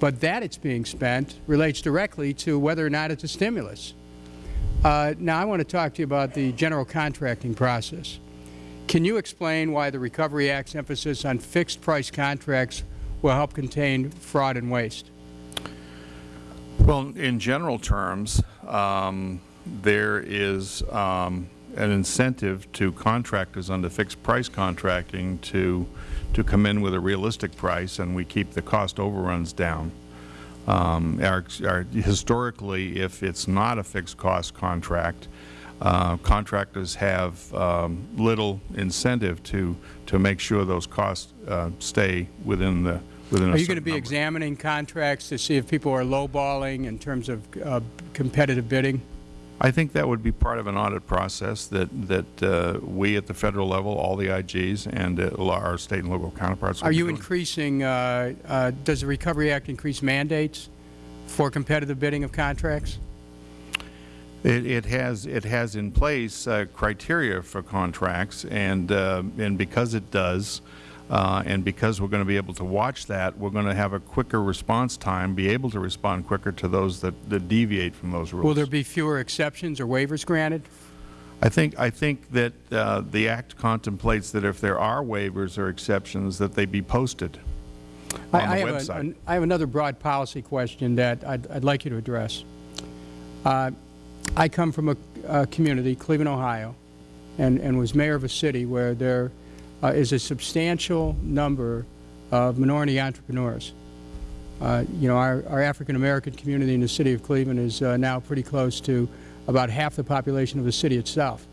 But that it's being spent relates directly to whether or not it's a stimulus. Uh, now, I want to talk to you about the general contracting process. Can you explain why the Recovery Act's emphasis on fixed-price contracts will help contain fraud and waste? Well, in general terms, um, there is um, an incentive to contractors under fixed-price contracting to, to come in with a realistic price, and we keep the cost overruns down. Um, our, our, historically, if it's not a fixed-cost contract, uh, contractors have um, little incentive to, to make sure those costs uh, stay within the, within a Are you going to be number. examining contracts to see if people are lowballing in terms of uh, competitive bidding? I think that would be part of an audit process that, that uh, we at the Federal level, all the IGs, and uh, our State and local counterparts Are you doing. increasing, uh, uh, does the Recovery Act increase mandates for competitive bidding of contracts? It, it has, it has in place uh, criteria for contracts, and, uh, and because it does, uh, and because we're going to be able to watch that, we're going to have a quicker response time, be able to respond quicker to those that, that deviate from those rules. Will there be fewer exceptions or waivers granted? I think, I think that uh, the Act contemplates that if there are waivers or exceptions, that they be posted I- on I the have a- website. an- I have another broad policy question that I'd, I'd like you to address. Uh, I come from a, a community, Cleveland, Ohio, and, and was mayor of a city where there uh, is a substantial number of minority entrepreneurs. Uh, you know, our, our African-American community in the city of Cleveland is uh, now pretty close to about half the population of the city itself.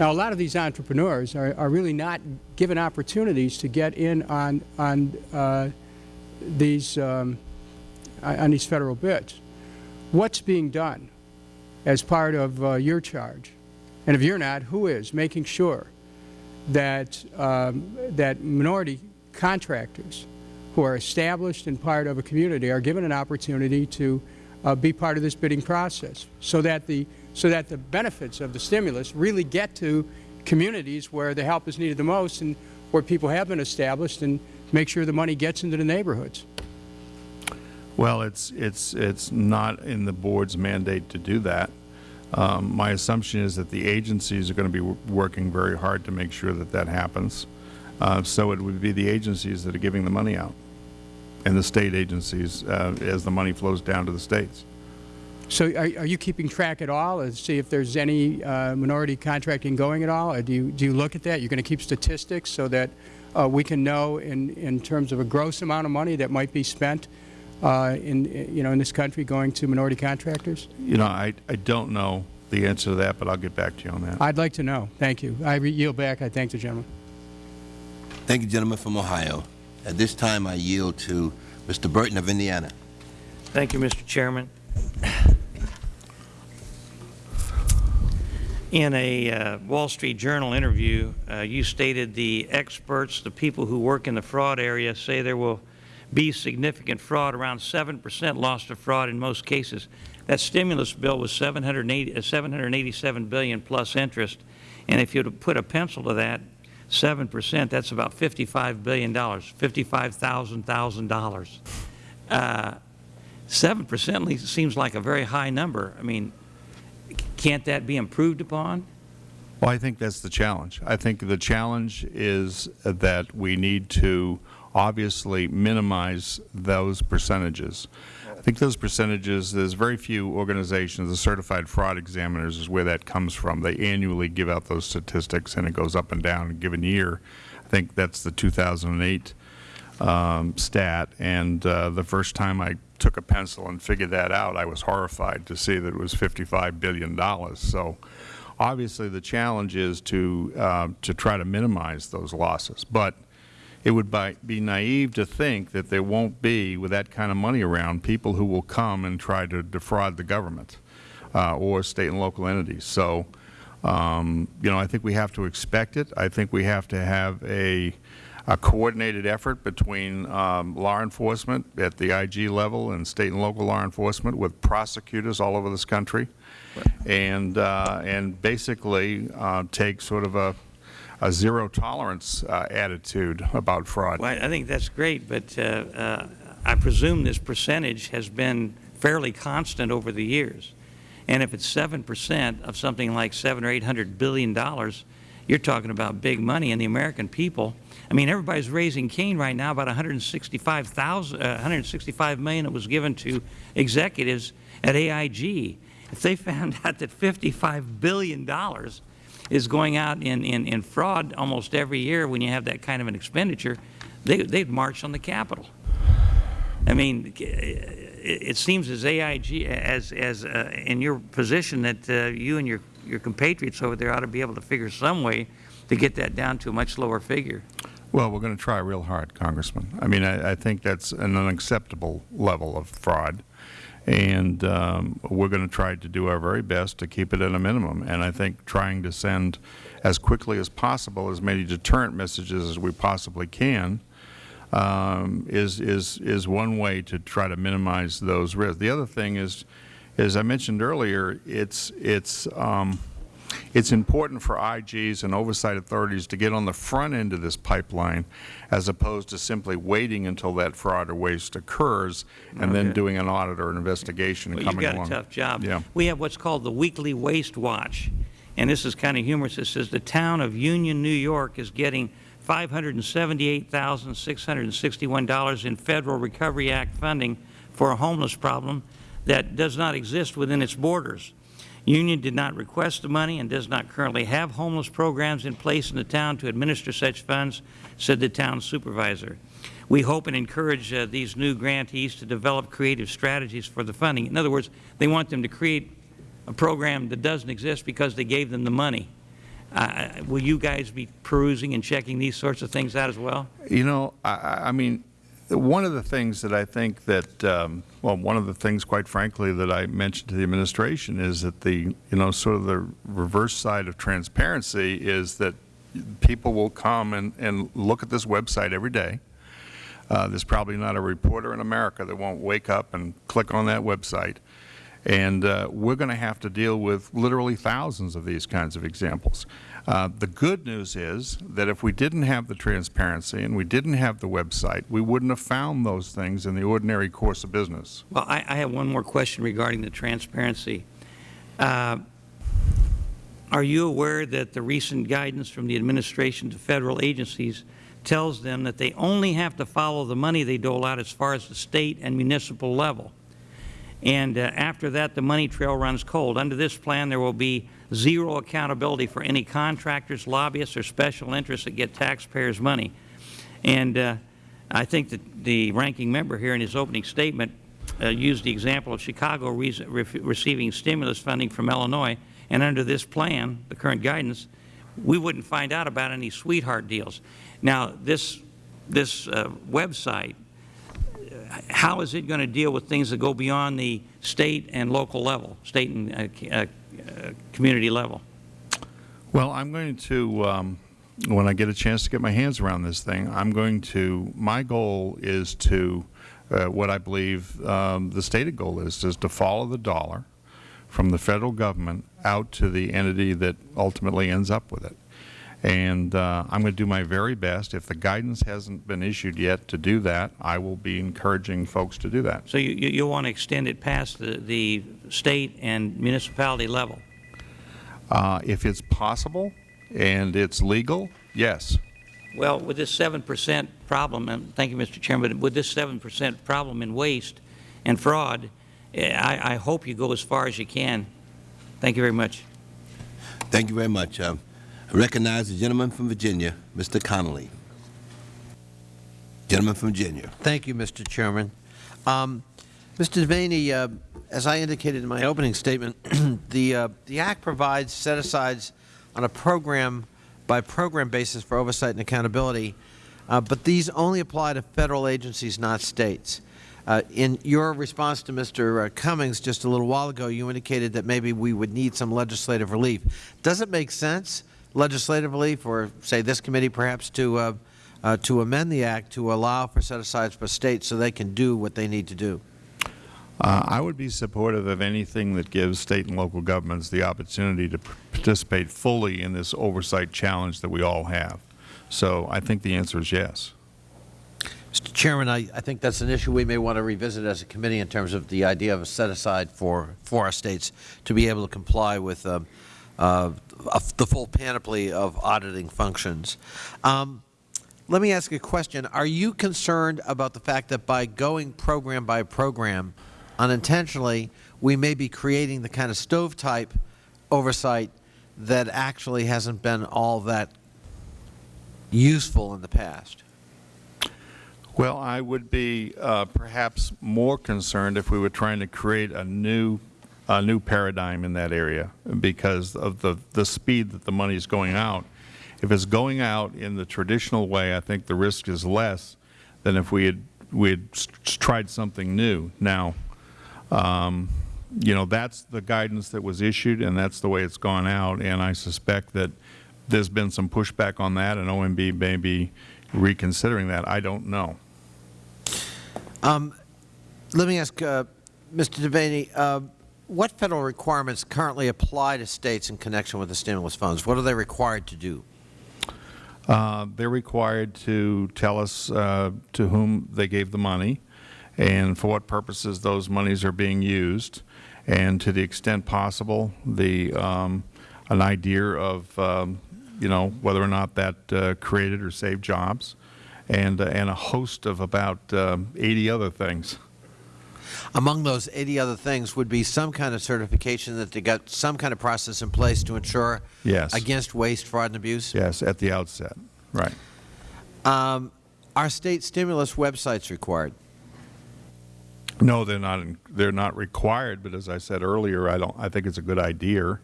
Now, a lot of these entrepreneurs are, are really not given opportunities to get in on, on uh, these, um, on these federal bids. What's being done as part of uh, your charge? And if you're not, who is making sure that, um, that minority contractors who are established and part of a community are given an opportunity to uh, be part of this bidding process so that, the, so that the benefits of the stimulus really get to communities where the help is needed the most and where people have been established and make sure the money gets into the neighborhoods. Well, it's, it's, it's not in the Board's mandate to do that. Um, My assumption is that the agencies are going to be working very hard to make sure that that happens. Uh, So it would be the agencies that are giving the money out, and the state agencies, uh, as the money flows down to the states. So are, are you keeping track at all to see if there's any uh, minority contracting going at all? Or do you, do you look at that? You're going to keep statistics so that uh, we can know in, in terms of a gross amount of money that might be spent uh, in, you know, in this country going to minority contractors? You know, I, I don't know the answer to that, but I'll get back to you on that. I'd like to know. Thank you. I re- yield back. I thank the gentleman. Thank you, gentleman from Ohio. At this time, I yield to Mr. Burton of Indiana. Thank you, Mr. Chairman. In a uh, Wall Street Journal interview, uh, you stated the experts, the people who work in the fraud area, say there will be significant fraud, around 7 percent loss to fraud in most cases. That stimulus bill was 780, uh, 787 billion plus interest, and if you put a pencil to that, 7 percent, that's about $55 billion, $55,000. Uh, 7 percent seems like a very high number. I mean, can't that be improved upon? Well, I think that's the challenge. I think the challenge is that we need to obviously minimize those percentages. I think those percentages, there's very few organizations, the certified fraud examiners is where that comes from. They annually give out those statistics and it goes up and down in a given year. I think that's the 2008 um, stat, and uh, the first time I took a pencil and figured that out, I was horrified to see that it was $55 billion. So obviously the challenge is to, uh, to try to minimize those losses. But it would bi- be naive to think that there won't be, with that kind of money around, people who will come and try to defraud the government uh, or state and local entities. So, um, you know, I think we have to expect it. I think we have to have a, a coordinated effort between um, law enforcement at the IG level and state and local law enforcement with prosecutors all over this country, and uh, and basically uh, take sort of a a zero tolerance uh, attitude about fraud. Well, I think that's great, but uh, uh, I presume this percentage has been fairly constant over the years. And if it's 7 percent of something like 7 or 800 billion dollars, you're talking about big money, and the American people, I mean, everybody's raising Cain right now about 165,000, uh, 165 million that was given to executives at AIG. If they found out that 55 billion dollars is going out in, in, in fraud almost every year when you have that kind of an expenditure, they, they'd march on the Capitol. I mean, it, seems as AIG, as, as uh, in your position that uh, you and your, your compatriots over there ought to be able to figure some way to get that down to a much lower figure. Well, we're going to try real hard, Congressman. I mean, I, I think that's an unacceptable level of fraud. And um, we're going to try to do our very best to keep it at a minimum. And I think trying to send as quickly as possible as many deterrent messages as we possibly can um, is, is, is one way to try to minimize those risks. The other thing is, as I mentioned earlier, it's, it's, um, it's important for IGs and oversight authorities to get on the front end of this pipeline as opposed to simply waiting until that fraud or waste occurs and then doing an audit or an investigation and Well, you've coming got along. a tough job. Yeah. We have what's called the Weekly Waste Watch, and this is kind of humorous. It says the town of Union, New York is getting $578,661 in Federal Recovery Act funding for a homeless problem that does not exist within its borders. Union did not request the money and does not currently have homeless programs in place in the town to administer such funds, said the town supervisor. We hope and encourage uh, these new grantees to develop creative strategies for the funding. In other words, they want them to create a program that doesn't exist because they gave them the money. Uh, will you guys be perusing and checking these sorts of things out as well? You know, I- I, I mean, one of the things that I think that, um, well, one of the things, quite frankly, that I mentioned to the administration is that the, you know, sort of the reverse side of transparency is that people will come and, and look at this website every day. Uh, there's probably not a reporter in America that won't wake up and click on that website. And uh, we're going to have to deal with literally thousands of these kinds of examples. Uh, the good news is that if we didn't have the transparency and we didn't have the website, we wouldn't have found those things in the ordinary course of business. Well, I, I have one more question regarding the transparency. Uh, Are you aware that the recent guidance from the administration to Federal agencies tells them that they only have to follow the money they dole out as far as the State and municipal level? And uh, after that, the money trail runs cold. Under this plan, there will be zero accountability for any contractors, lobbyists, or special interests that get taxpayers' money. And uh, I think that the ranking member here in his opening statement uh, used the example of Chicago re re receiving stimulus funding from Illinois, and under this plan, the current guidance, we wouldn't find out about any sweetheart deals. Now, this, this uh, website, how is it going to deal with things that go beyond the state and local level, state and uh, uh, community level? Well, I'm going to, um, when I get a chance to get my hands around this thing, I'm going to, my goal is to, uh, what I believe um, the stated goal is, is to follow the dollar from the Federal Government out to the entity that ultimately ends up with it. And uh, I'm going to do my very best. If the guidance hasn't been issued yet to do that, I will be encouraging folks to do that. So you, you, you want to extend it past the, the state and municipality level? Uh, if it's possible and it's legal, yes. Well, with this 7% problem, and thank you, Mr. Chairman, but with this 7% problem in waste and fraud, eh, I, I hope you go as far as you can. Thank you very much. Thank you very much. Uh, I recognize the gentleman from Virginia, Mr. Connolly. Gentleman from Virginia. Thank you, Mr. Chairman. Um, Mr. Devaney, uh, as I indicated in my opening statement, the, uh, the Act provides set-asides on a program-by-program basis for oversight and accountability, uh, but these only apply to Federal agencies, not States. Uh, in your response to Mr. Cummings just a little while ago, you indicated that maybe we would need some legislative relief. Does it make sense, legislative for, say this committee perhaps to uh, uh, to amend the Act to allow for set-asides for States so they can do what they need to do? Uh, I would be supportive of anything that gives State and local governments the opportunity to participate fully in this oversight challenge that we all have. So I think the answer is yes. Mr. Chairman, I, I think that's an issue we may want to revisit as a committee in terms of the idea of a set-aside for, for our States to be able to comply with um, uh, the full panoply of auditing functions. Um, let me ask a question. Are you concerned about the fact that by going program by program, unintentionally, we may be creating the kind of stovepipe oversight that actually hasn't been all that useful in the past? Well, I would be uh, perhaps more concerned if we were trying to create a new, a new paradigm in that area because of the, the speed that the money is going out. If it's going out in the traditional way, I think the risk is less than if we had, we had tried something new. Now, Um, you know, that's the guidance that was issued, and that's the way it's gone out. And I suspect that there's been some pushback on that, and OMB may be reconsidering that. I don't know. Um, let me ask uh, Mr. Devaney, uh, what Federal requirements currently apply to States in connection with the stimulus funds? What are they required to do? Uh, they're required to tell us uh, to whom they gave the money and for what purposes those monies are being used, and to the extent possible, the um, an idea of um, you know whether or not that uh, created or saved jobs, and uh, and a host of about um, 80 other things. Among those 80 other things would be some kind of certification that they got some kind of process in place to ensure Yes. against waste, fraud, and abuse? Yes, at the outset, right. Um, are State stimulus websites required? No, they're not. In, they're not required. But as I said earlier, I don't. I think it's a good idea.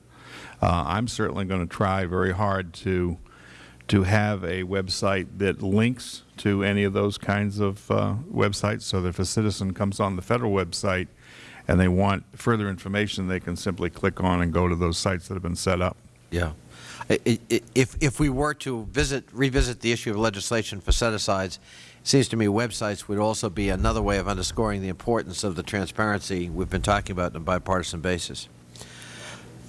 Uh, I'm certainly going to try very hard to to have a website that links to any of those kinds of uh, websites, so that if a citizen comes on the federal website and they want further information, they can simply click on and go to those sites that have been set up. Yeah. If, if we were to visit, revisit the issue of legislation for set-asides, it seems to me websites would also be another way of underscoring the importance of the transparency we've been talking about on a bipartisan basis.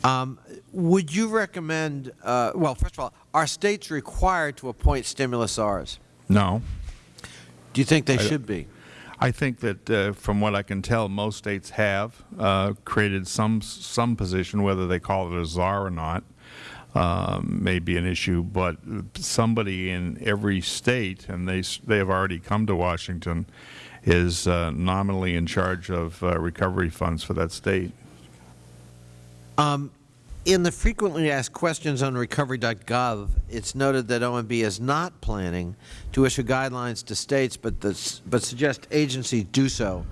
Um, would you recommend, uh, well, first of all, are States required to appoint stimulus czars? No. Do you think they I should be? I think that, uh, from what I can tell, most states have uh, created some some position, whether they call it a czar or not, um, may be an issue. But somebody in every state, and they they have already come to Washington, is uh, nominally in charge of uh, recovery funds for that state. Um, in the frequently asked questions on recovery.gov, it's noted that OMB is not planning to issue guidelines to states, but, this, but suggest agencies do so.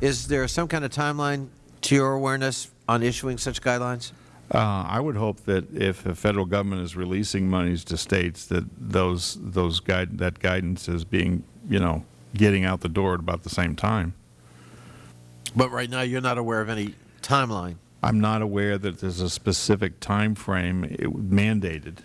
Is there some kind of timeline, to your awareness, on issuing such guidelines? Uh, I would hope that if the federal government is releasing monies to states, that those those guide that guidance is being you know getting out the door at about the same time. But right now, you're not aware of any timeline. I'm not aware that there's a specific time frame it, mandated.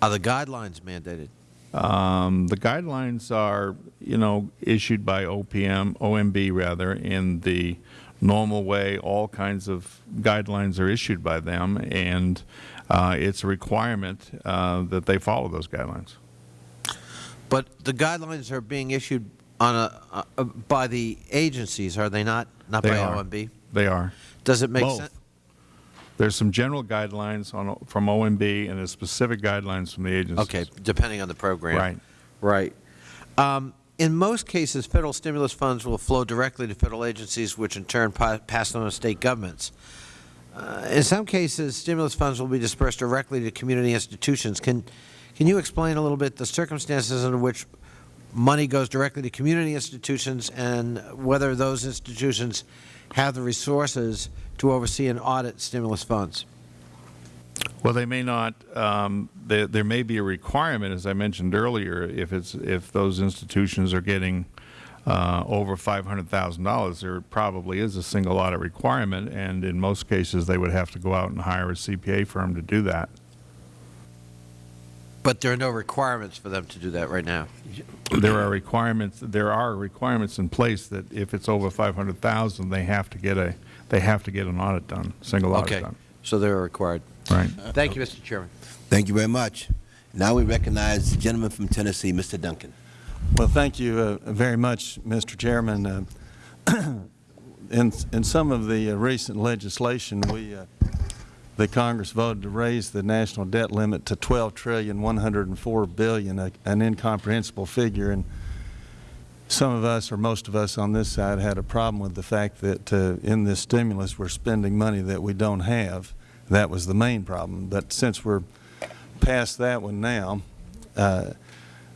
Are the guidelines mandated? Um, the guidelines are, you know, issued by OPM, OMB rather, in the normal way. All kinds of guidelines are issued by them, and uh, it's a requirement uh, that they follow those guidelines. But the guidelines are being issued on a, uh, by the agencies, are they not? Not They by are. OMB? They are. Does it make Both. sense? There's some general guidelines on, from OMB and there's specific guidelines from the agencies. Okay, depending on the program. Right. Right. Um, in most cases, federal stimulus funds will flow directly to federal agencies, which in turn pa pass on to state governments. Uh, in some cases, stimulus funds will be dispersed directly to community institutions. Can, can you explain a little bit the circumstances under which money goes directly to community institutions and whether those institutions have the resources to oversee and audit stimulus funds? Well, they may not. Um, there, there may be a requirement, as I mentioned earlier, if it's if those institutions are getting uh, over five hundred thousand dollars, there probably is a single audit requirement, and in most cases, they would have to go out and hire a CPA firm to do that. But there are no requirements for them to do that right now. There are requirements. There are requirements in place that if it's over five hundred thousand, they have to get a they have to get an audit done, single audit Okay, done. so they're required. Right. Thank you, Mr. Chairman. Thank you very much. Now we recognize the gentleman from Tennessee, Mr. Duncan. Well, thank you uh, very much, Mr. Chairman. Uh, in, in some of the uh, recent legislation, we, uh, the Congress voted to raise the national debt limit to twelve trillion one hundred and four billion, an incomprehensible figure. And some of us, or most of us on this side, had a problem with the fact that uh, in this stimulus, we're spending money that we don't have. That was the main problem. But since we're past that one now, uh,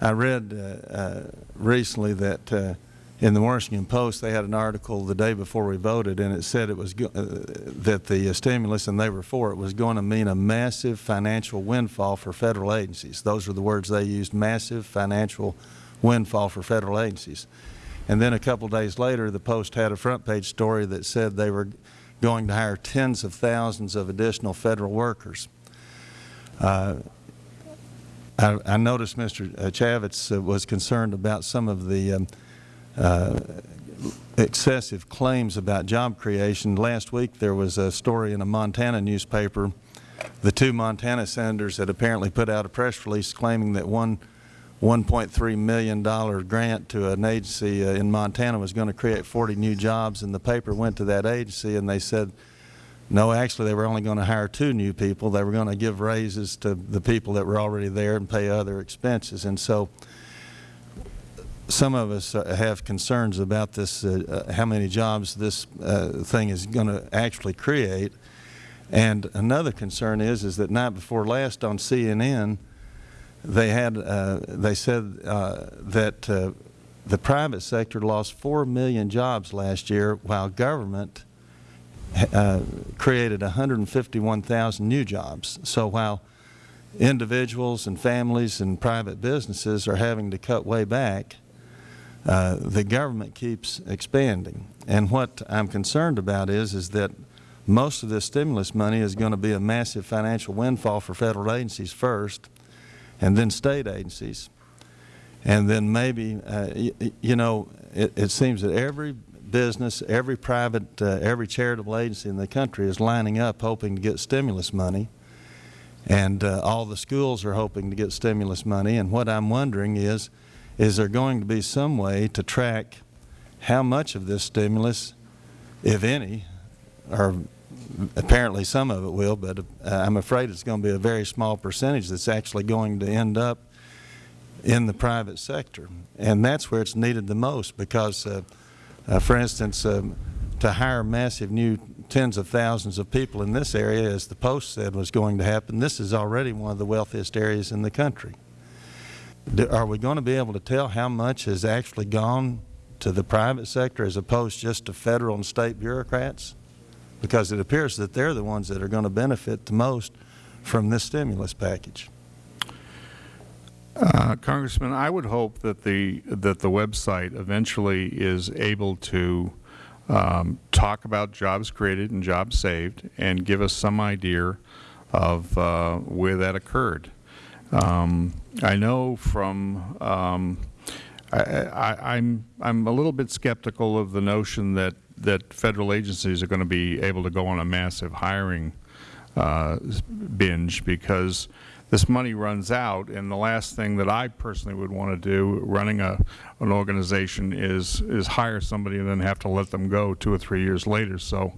I read uh, uh, recently that uh, in the Washington Post they had an article the day before we voted, and it said it was uh, that the stimulus, and they were for it, was going to mean a massive financial windfall for federal agencies. Those were the words they used: massive financial windfall for federal agencies. And then a couple days later, the Post had a front page story that said they were going to hire tens of thousands of additional Federal workers. Uh, I, I, noticed Mr. Chaffetz uh, was concerned about some of the um, uh, excessive claims about job creation. Last week there was a story in a Montana newspaper. The two Montana senators had apparently put out a press release claiming that one $1.3 million grant to an agency uh, in Montana was going to create 40 new jobs, and the paper went to that agency and they said, no, actually they were only going to hire two new people. They were going to give raises to the people that were already there and pay other expenses. And so some of us uh, have concerns about this, uh, uh, how many jobs this uh, thing is going to actually create. And another concern is, is that night before last on CNN, they had, uh, they said uh, that the private sector lost 4 million jobs last year while government created 151,000 new jobs. So while individuals and families and private businesses are having to cut way back, uh, the government keeps expanding. And what I'm concerned about is, is that most of this stimulus money is going to be a massive financial windfall for Federal agencies first, and then State agencies. And then maybe, uh, you know, it, it, seems that every business, every private, uh, every charitable agency in the country is lining up hoping to get stimulus money. And uh, all the schools are hoping to get stimulus money. And what I'm wondering is, is there going to be some way to track how much of this stimulus, if any, or apparently some of it will, but uh, I'm afraid it's going to be a very small percentage that's actually going to end up in the private sector. And that's where it's needed the most because, uh, uh, for instance, um, to hire massive new tens of thousands of people in this area, as the Post said was going to happen, this is already one of the wealthiest areas in the country are we going to be able to tell how much has actually gone to the private sector as opposed just to Federal and State bureaucrats? Because it appears that they're the ones that are going to benefit the most from this stimulus package. Uh, Congressman, I would hope that the that the website eventually is able to um, talk about jobs created and jobs saved and give us some idea of uh, where that occurred. Um, I know from um, I, am I'm, I'm a little bit skeptical of the notion that that federal agencies are going to be able to go on a massive hiring uh, binge because this money runs out, and the last thing that I personally would want to do running a an organization is is hire somebody and then have to let them go two or three years later. So.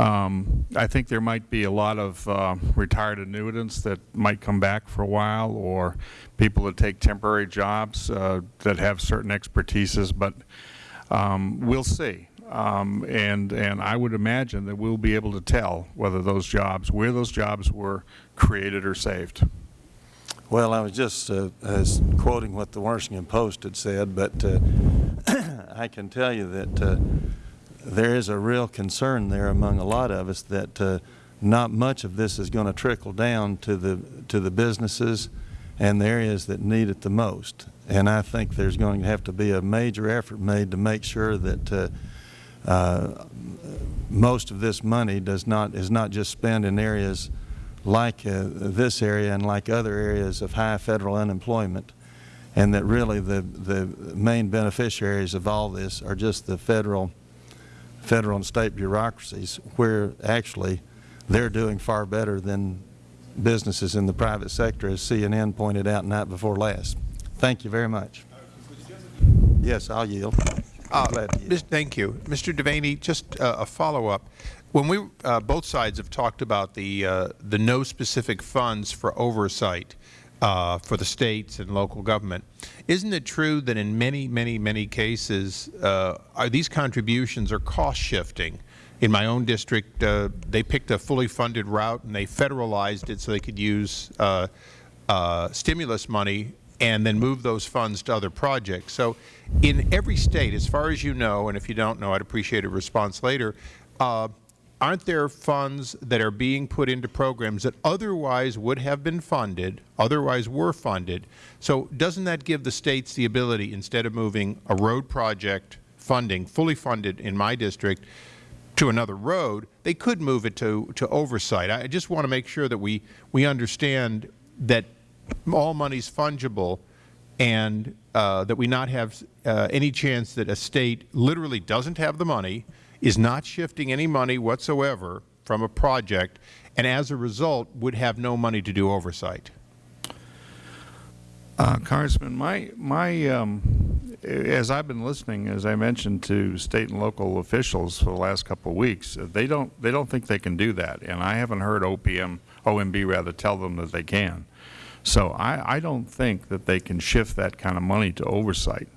Um, I think there might be a lot of uh, retired annuitants that might come back for a while or people that take temporary jobs uh, that have certain expertises, but um, we'll see. Um, and, and I would imagine that we'll be able to tell whether those jobs, where those jobs were created or saved. Well, I was just uh, quoting what the Washington Post had said, but uh, I can tell you that uh, there is a real concern there among a lot of us that uh, not much of this is going to trickle down to the to the businesses and the areas that need it the most. And I think there's going to have to be a major effort made to make sure that uh, uh, most of this money does not is not just spent in areas like uh, this area and like other areas of high federal unemployment, and that really the the main beneficiaries of all this are just the federal federal and state bureaucracies where actually they're doing far better than businesses in the private sector, as CNN pointed out night before last. Thank you very much. Yes, I'll yield. Uh, yield. Thank you. Mr. Devaney, just uh, a follow-up. When we, uh, both sides have talked about the, uh, the no specific funds for oversight, uh, for the states and local government. Isn't it true that in many, many, many cases, uh, are these contributions are cost shifting? In my own district, uh, they picked a fully funded route and they federalized it so they could use uh, uh, stimulus money and then move those funds to other projects. So in every state, as far as you know, and if you don't know, I'd appreciate a response later, uh, aren't there funds that are being put into programs that otherwise would have been funded, otherwise were funded? So doesn't that give the States the ability, instead of moving a road project funding, fully funded in my district, to another road, they could move it to, to oversight. I just want to make sure that we, we understand that all money is fungible and uh, that we not have uh, any chance that a State literally doesn't have the money, is not shifting any money whatsoever from a project, and as a result would have no money to do oversight. Uh, Congressman, my, my, um, as I've been listening, as I mentioned, to state and local officials for the last couple of weeks, uh, they don't, they don't think they can do that, and I haven't heard OPM, OMB rather, tell them that they can. So I, I don't think that they can shift that kind of money to oversight.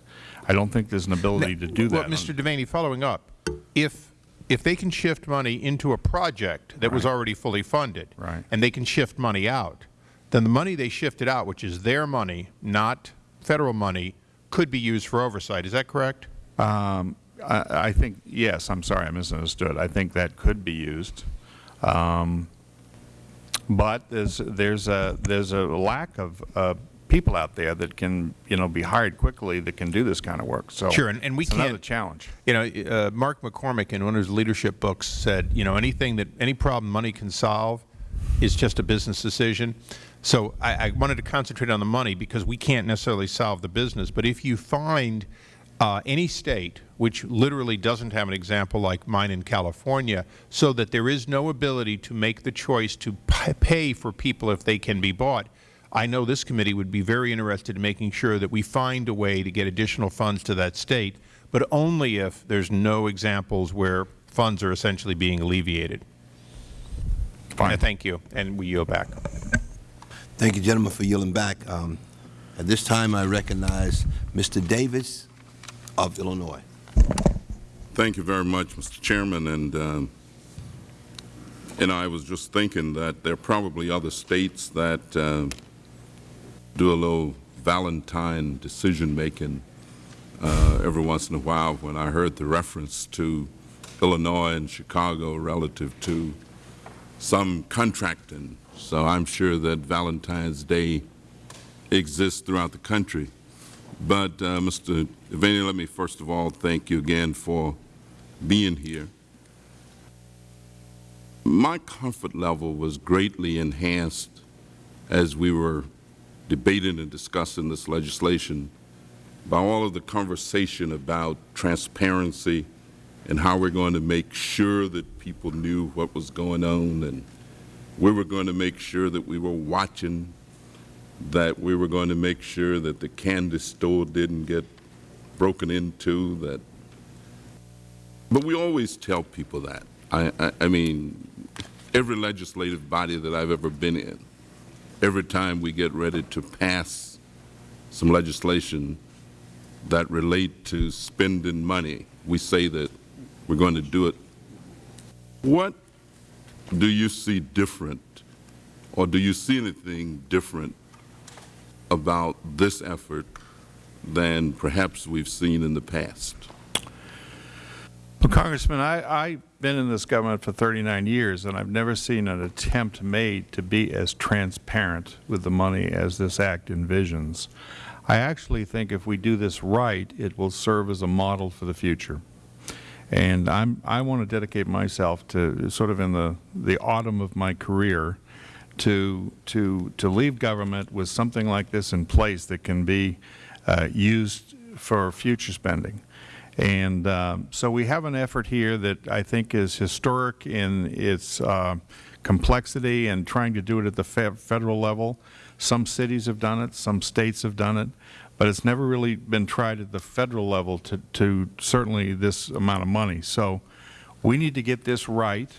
I don't think there's an ability to do well, that. Mr. Devaney, following up, if if they can shift money into a project that was already fully funded, Right. and they can shift money out, then the money they shifted out, which is their money, not Federal money, could be used for oversight. Is that correct? Um, I, I think, yes, I'm sorry, I misunderstood. I think that could be used. Um, but there's, there's, a, there's a lack of uh, people out there that can, you know, be hired quickly that can do this kind of work. So Sure, and, and we it's can't. another challenge. You know, uh, Mark McCormack in one of his leadership books said, you know, anything that any problem money can solve is just a business decision. So I, I wanted to concentrate on the money because we can't necessarily solve the business. But if you find uh, any state which literally doesn't have an example like mine in California, so that there is no ability to make the choice to pay for people if they can be bought, I know this committee would be very interested in making sure that we find a way to get additional funds to that state, but only if there is no examples where funds are essentially being alleviated. Fine. Thank you, and we yield back. Thank you, gentlemen, for yielding back. Um, At this time, I recognize Mr. Davis of Illinois. Thank you very much, Mr. Chairman. And, um, and I was just thinking that there are probably other states that uh, do a little Valentine decision-making uh, every once in a while when I heard the reference to Illinois and Chicago relative to some contracting. So I'm sure that Valentine's Day exists throughout the country. But, uh, Mr. Devaney, let me first of all thank you again for being here. My comfort level was greatly enhanced as we were debating and discussing this legislation by all of the conversation about transparency and how we're going to make sure that people knew what was going on and we were going to make sure that we were watching that we were going to make sure that the candy store didn't get broken into, that, but we always tell people that. I, I, I mean, every legislative body that I've ever been in, every time we get ready to pass some legislation that relate to spending money, we say that we're going to do it. What do you see different, or do you see anything different about this effort than perhaps we've seen in the past? Well, Congressman, I, I've been in this government for 39 years, and I've never seen an attempt made to be as transparent with the money as this Act envisions. I actually think if we do this right, it will serve as a model for the future. And I'm, I want to dedicate myself to sort of in the, the autumn of my career to, to, to leave government with something like this in place that can be uh, used for future spending. And um, so we have an effort here that I think is historic in its uh, complexity and trying to do it at the fe federal level. Some cities have done it, some states have done it, but it's never really been tried at the federal level to, to certainly this amount of money. So we need to get this right.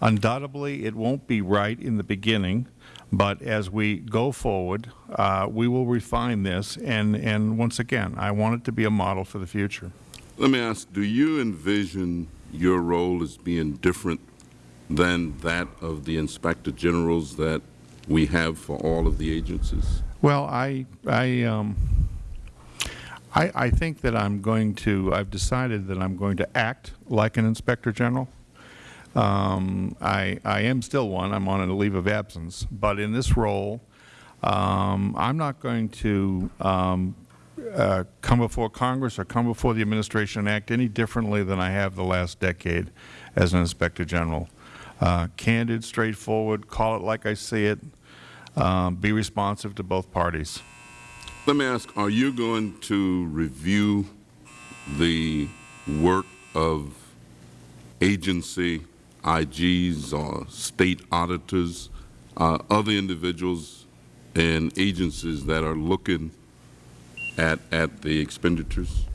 Undoubtedly, it won't be right in the beginning, but as we go forward, uh, we will refine this. And, and once again, I want it to be a model for the future. Let me ask, do you envision your role as being different than that of the Inspector Generals that we have for all of the agencies? Well, I, I, um, I, I think that I'm going to, I've decided that I'm going to act like an Inspector General. Um, I, I am still one. I'm on a leave of absence. But in this role, um, I'm not going to um, uh, come before Congress or come before the Administration and act any differently than I have the last decade as an Inspector General. Uh, candid, straightforward, call it like I see it, um, be responsive to both parties. Let me ask, are you going to review the work of agency IGs or state auditors, uh, other individuals and agencies that are looking at, at the expenditures?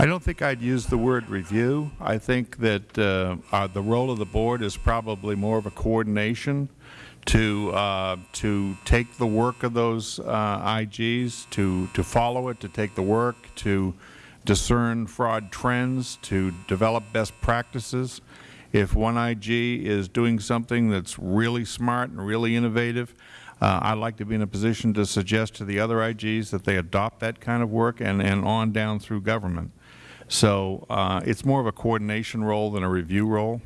I don't think I'd use the word review. I think that uh, uh, the role of the board is probably more of a coordination to uh, to take the work of those uh, IGs, to to follow it, to take the work, to discern fraud trends, to develop best practices. If one IG is doing something that's really smart and really innovative, uh, I'd like to be in a position to suggest to the other IGs that they adopt that kind of work and, and on down through government. So uh, it's more of a coordination role than a review role.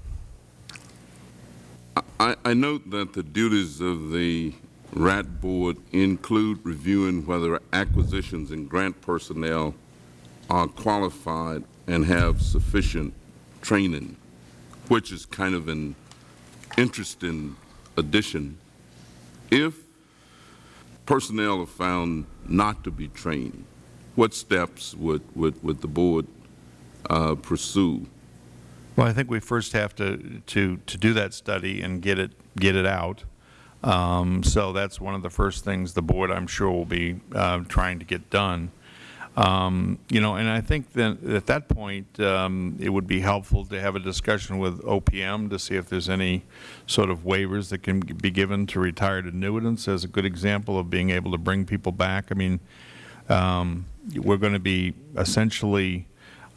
I, I note that the duties of the RAT Board include reviewing whether acquisitions and grant personnel are qualified and have sufficient training, which is kind of an interesting addition. If personnel are found not to be trained, what steps would, would, would the Board uh, pursue? Well, I think we first have to, to, to do that study and get it, get it out. Um, so that's one of the first things the Board, I'm sure, will be uh, trying to get done. Um, you know, and I think that at that point, um, it would be helpful to have a discussion with OPM to see if there's any sort of waivers that can be given to retired annuitants as a good example of being able to bring people back. I mean, um, we're going to be essentially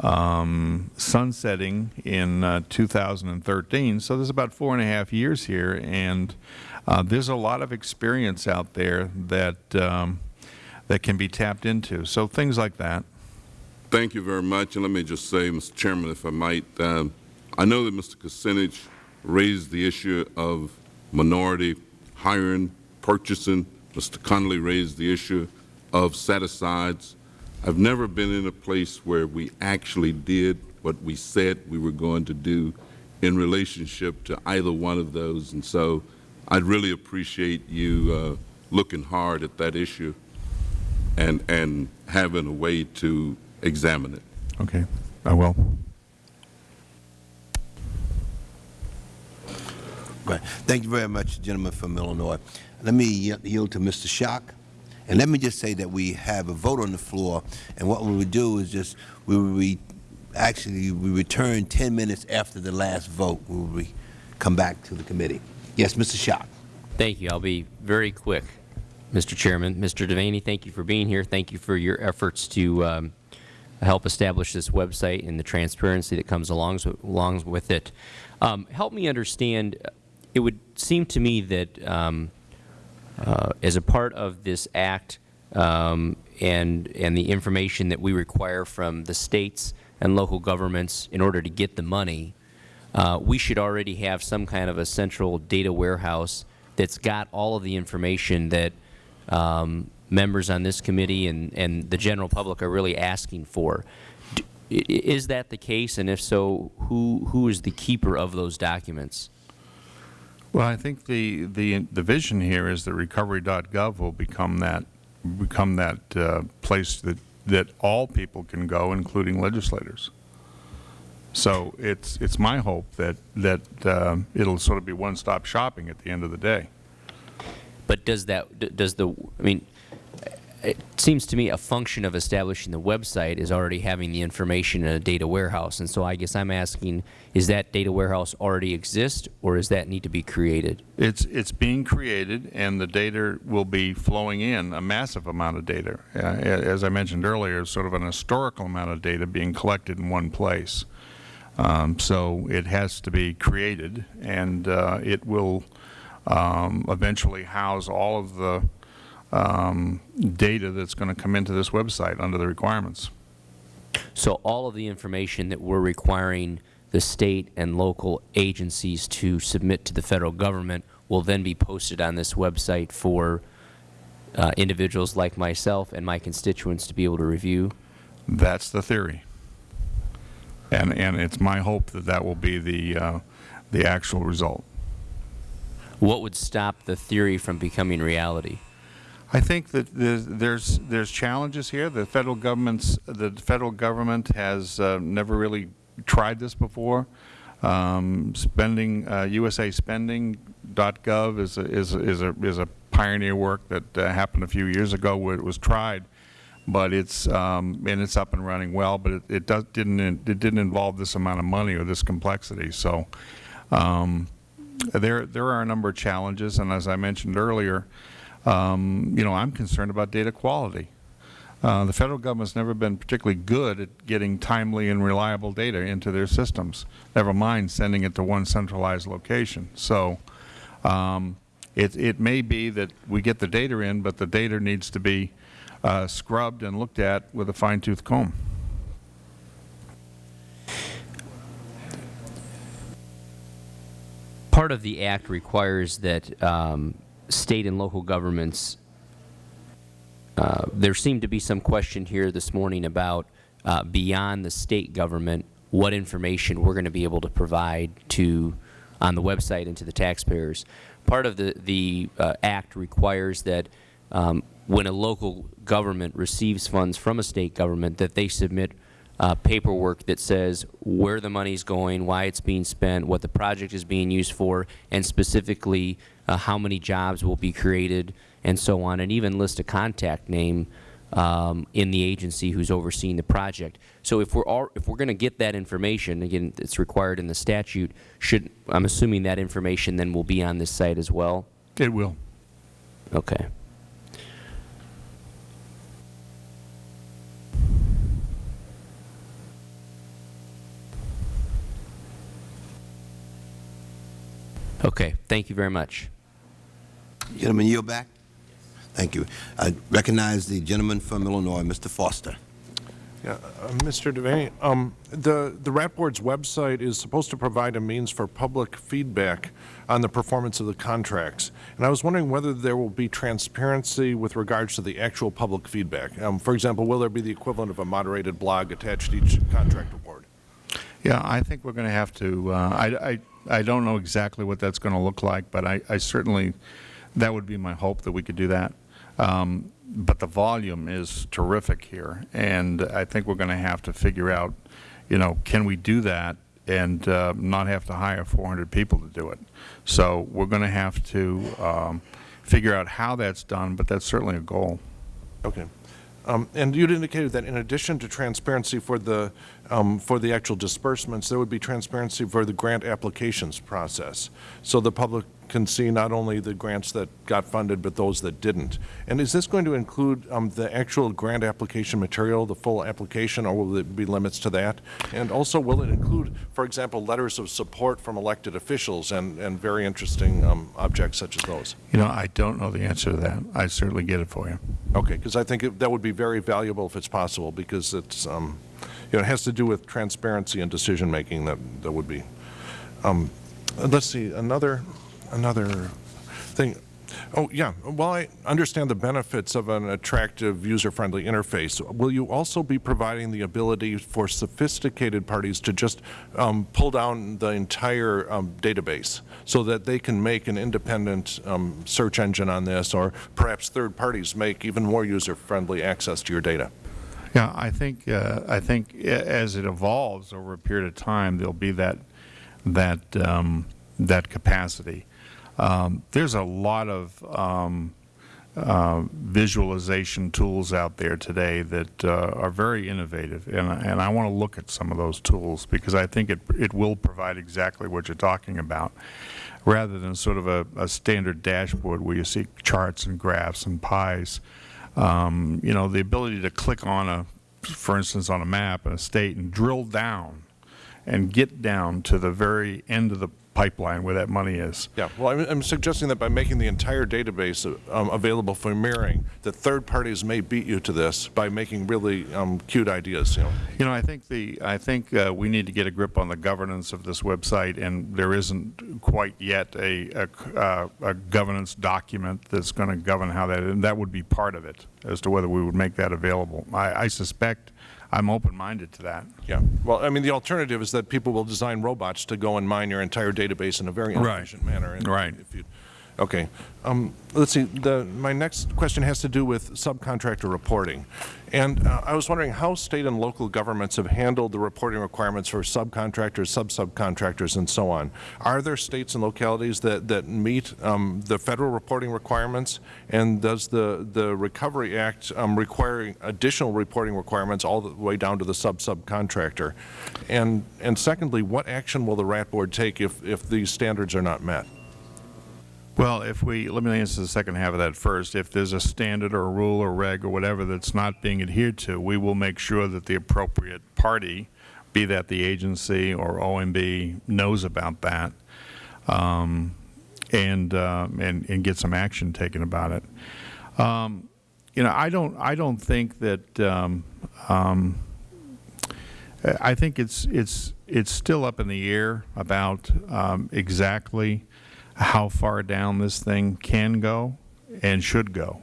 um, sunsetting in uh, 2013. So there's about four and a half years here, and uh, there's a lot of experience out there that um, that can be tapped into. So things like that. Thank you very much. And let me just say, Mr. Chairman, if I might, um, I know that Mr. Kucinich raised the issue of minority hiring, purchasing. Mr. Connolly raised the issue of set-asides. I've never been in a place where we actually did what we said we were going to do in relationship to either one of those. And so I'd really appreciate you uh, looking hard at that issue and, and having a way to examine it. Okay, I will. Right. Thank you very much, gentleman from Illinois. Let me yield to Mr. Schock. And let me just say that we have a vote on the floor, and what we would do is just, we would re, actually, we return 10 minutes after the last vote. We will come back to the committee. Yes, Mr. Schock. Thank you. I'll be very quick, Mr. Chairman. Mr. Devaney, thank you for being here. Thank you for your efforts to um, help establish this website and the transparency that comes along, along with it. Um, help me understand, it would seem to me that um, uh, as a part of this act um, and, and the information that we require from the states and local governments in order to get the money, uh, we should already have some kind of a central data warehouse that's got all of the information that um, members on this committee and, and the general public are really asking for. D is that the case, and if so, who, who is the keeper of those documents? Well, I think the, the, the vision here is that recovery.gov will become that, become that uh, place that, that all people can go, including legislators. So it's, it's my hope that, that uh, it'll sort of be one-stop shopping at the end of the day. But does that, does the, I mean, it seems to me a function of establishing the website is already having the information in a data warehouse. And so I guess I'm asking, is that data warehouse already exist or does that need to be created? It's, it's being created and the data will be flowing in, a massive amount of data. Uh, as I mentioned earlier, sort of an historical amount of data being collected in one place. Um, so it has to be created and uh, it will um, eventually house all of the um, data that's going to come into this website under the requirements. So all of the information that we're requiring the State and local agencies to submit to the Federal Government will then be posted on this website for uh, individuals like myself and my constituents to be able to review? That's the theory. And, and it's my hope that that will be the, uh, the actual result. What would stop the theory from becoming reality? I think that there's, there's, challenges here. The Federal government's, the Federal Government has uh, never really tried this before. Um, spending, uh, USAspending.gov is a, is, a, is, a, is a pioneer work that uh, happened a few years ago where it was tried, but it's, um, and it's up and running well, but it, it does, didn't, it didn't involve this amount of money or this complexity. So, um, there, there are a number of challenges, and as I mentioned earlier, um, you know, I'm concerned about data quality. Uh, the Federal Government has never been particularly good at getting timely and reliable data into their systems, never mind sending it to one centralized location. So um, it, it may be that we get the data in, but the data needs to be uh, scrubbed and looked at with a fine-tooth comb. Part of the Act requires that um, State and local governments, uh, there seemed to be some question here this morning about uh, beyond the State government, what information we are going to be able to provide to on the website and to the taxpayers. Part of the, the uh, Act requires that um, when a local government receives funds from a State government that they submit uh, paperwork that says where the money is going, why it's being spent, what the project is being used for, and specifically uh, how many jobs will be created, and so on, and even list a contact name um, in the agency who's overseeing the project. So if we're all, if we're going to get that information, again, it's required in the statute. Should I'm assuming that information then will be on this site as well. It will. Okay. Okay. Thank you very much. Gentleman, yield back. Thank you. I recognize the gentleman from Illinois, Mr. Foster. Yeah, uh, Mr. Devaney, um, the, the RAT Board's website is supposed to provide a means for public feedback on the performance of the contracts. And I was wondering whether there will be transparency with regards to the actual public feedback. Um, for example, will there be the equivalent of a moderated blog attached to each contract award? Yeah, I think we're going to have to, uh, I, I, I don't know exactly what that's going to look like, but I, I certainly, that would be my hope that we could do that. Um, but the volume is terrific here, and I think we're going to have to figure out, you know, can we do that and uh, not have to hire 400 people to do it? So we're going to have to um, figure out how that's done, but that's certainly a goal. Okay. Um, and you'd indicated that in addition to transparency for the um, for the actual disbursements, there would be transparency for the grant applications process, so the public can see not only the grants that got funded, but those that didn't. And is this going to include um, the actual grant application material, the full application, or will there be limits to that? And also, will it include, for example, letters of support from elected officials and, and very interesting um, objects such as those? You know, I don't know the answer to that. I certainly get it for you. Okay, because I think it, that would be very valuable if it's possible, because it's, um, you know, it has to do with transparency and decision making that, that would be. Um, let's see, another another thing. Oh, yeah. Well, I understand the benefits of an attractive, user-friendly interface. Will you also be providing the ability for sophisticated parties to just um, pull down the entire um, database so that they can make an independent um, search engine on this, or perhaps third parties make even more user-friendly access to your data? Yeah, I think uh, I think as it evolves over a period of time, there'll be that that um, that capacity. Um, there's a lot of um, uh, visualization tools out there today that uh, are very innovative, and, and I want to look at some of those tools because I think it, it will provide exactly what you're talking about, rather than sort of a, a standard dashboard where you see charts and graphs and pies. Um, you know, the ability to click on a, for instance, on a map in a state and drill down and get down to the very end of the pipeline where that money is. Yeah, well, I'm, I'm suggesting that by making the entire database um, available for mirroring, that third parties may beat you to this by making really um, cute ideas, you know. You know, I think the I think uh, we need to get a grip on the governance of this website, and there isn't quite yet a a, uh, a governance document that's going to govern how that, and that would be part of it as to whether we would make that available. I, I suspect I'm open-minded to that. Yeah. Well, I mean, the alternative is that people will design robots to go and mine your entire database in a very Right. manner. And Right. If you, okay. Um, let's see. The, my next question has to do with subcontractor reporting. And uh, I was wondering how state and local governments have handled the reporting requirements for subcontractors, sub-subcontractors, and so on. Are there states and localities that, that meet um, the federal reporting requirements? And does the, the Recovery Act um, require additional reporting requirements all the way down to the sub-subcontractor? And, and secondly, what action will the RAT Board take if, if these standards are not met? Well, if we, let me answer the second half of that first. If there's a standard or a rule or reg or whatever that's not being adhered to, we will make sure that the appropriate party, be that the agency or OMB, knows about that um, and, uh, and, and get some action taken about it. Um, you know, I don't, I don't think that, um, um, I think it's, it's, it's still up in the air about um, exactly how far down this thing can go and should go.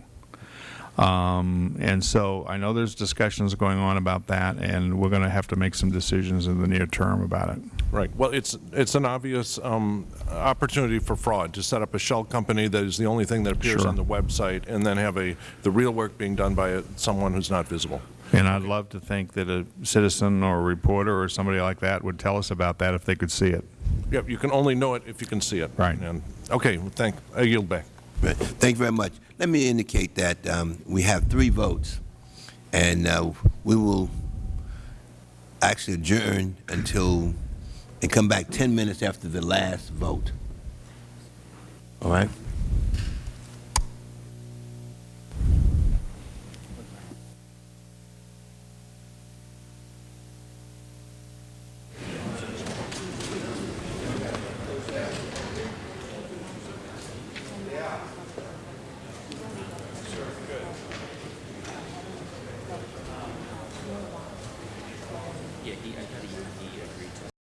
Um, and so I know there's discussions going on about that, and we're going to have to make some decisions in the near term about it. Right. Well, it's, it's an obvious um, opportunity for fraud to set up a shell company that is the only thing that appears Sure. on the website and then have a, the real work being done by a- someone who's not visible. And I'd love to think that a citizen or a reporter or somebody like that would tell us about that if they could see it. Yep, you can only know it if you can see it. Right. And, okay, well, thank, I yield back. Right. Thank you very much. Let me indicate that um, we have three votes, and uh, we will actually adjourn until, and come back 10 minutes after the last vote. All right?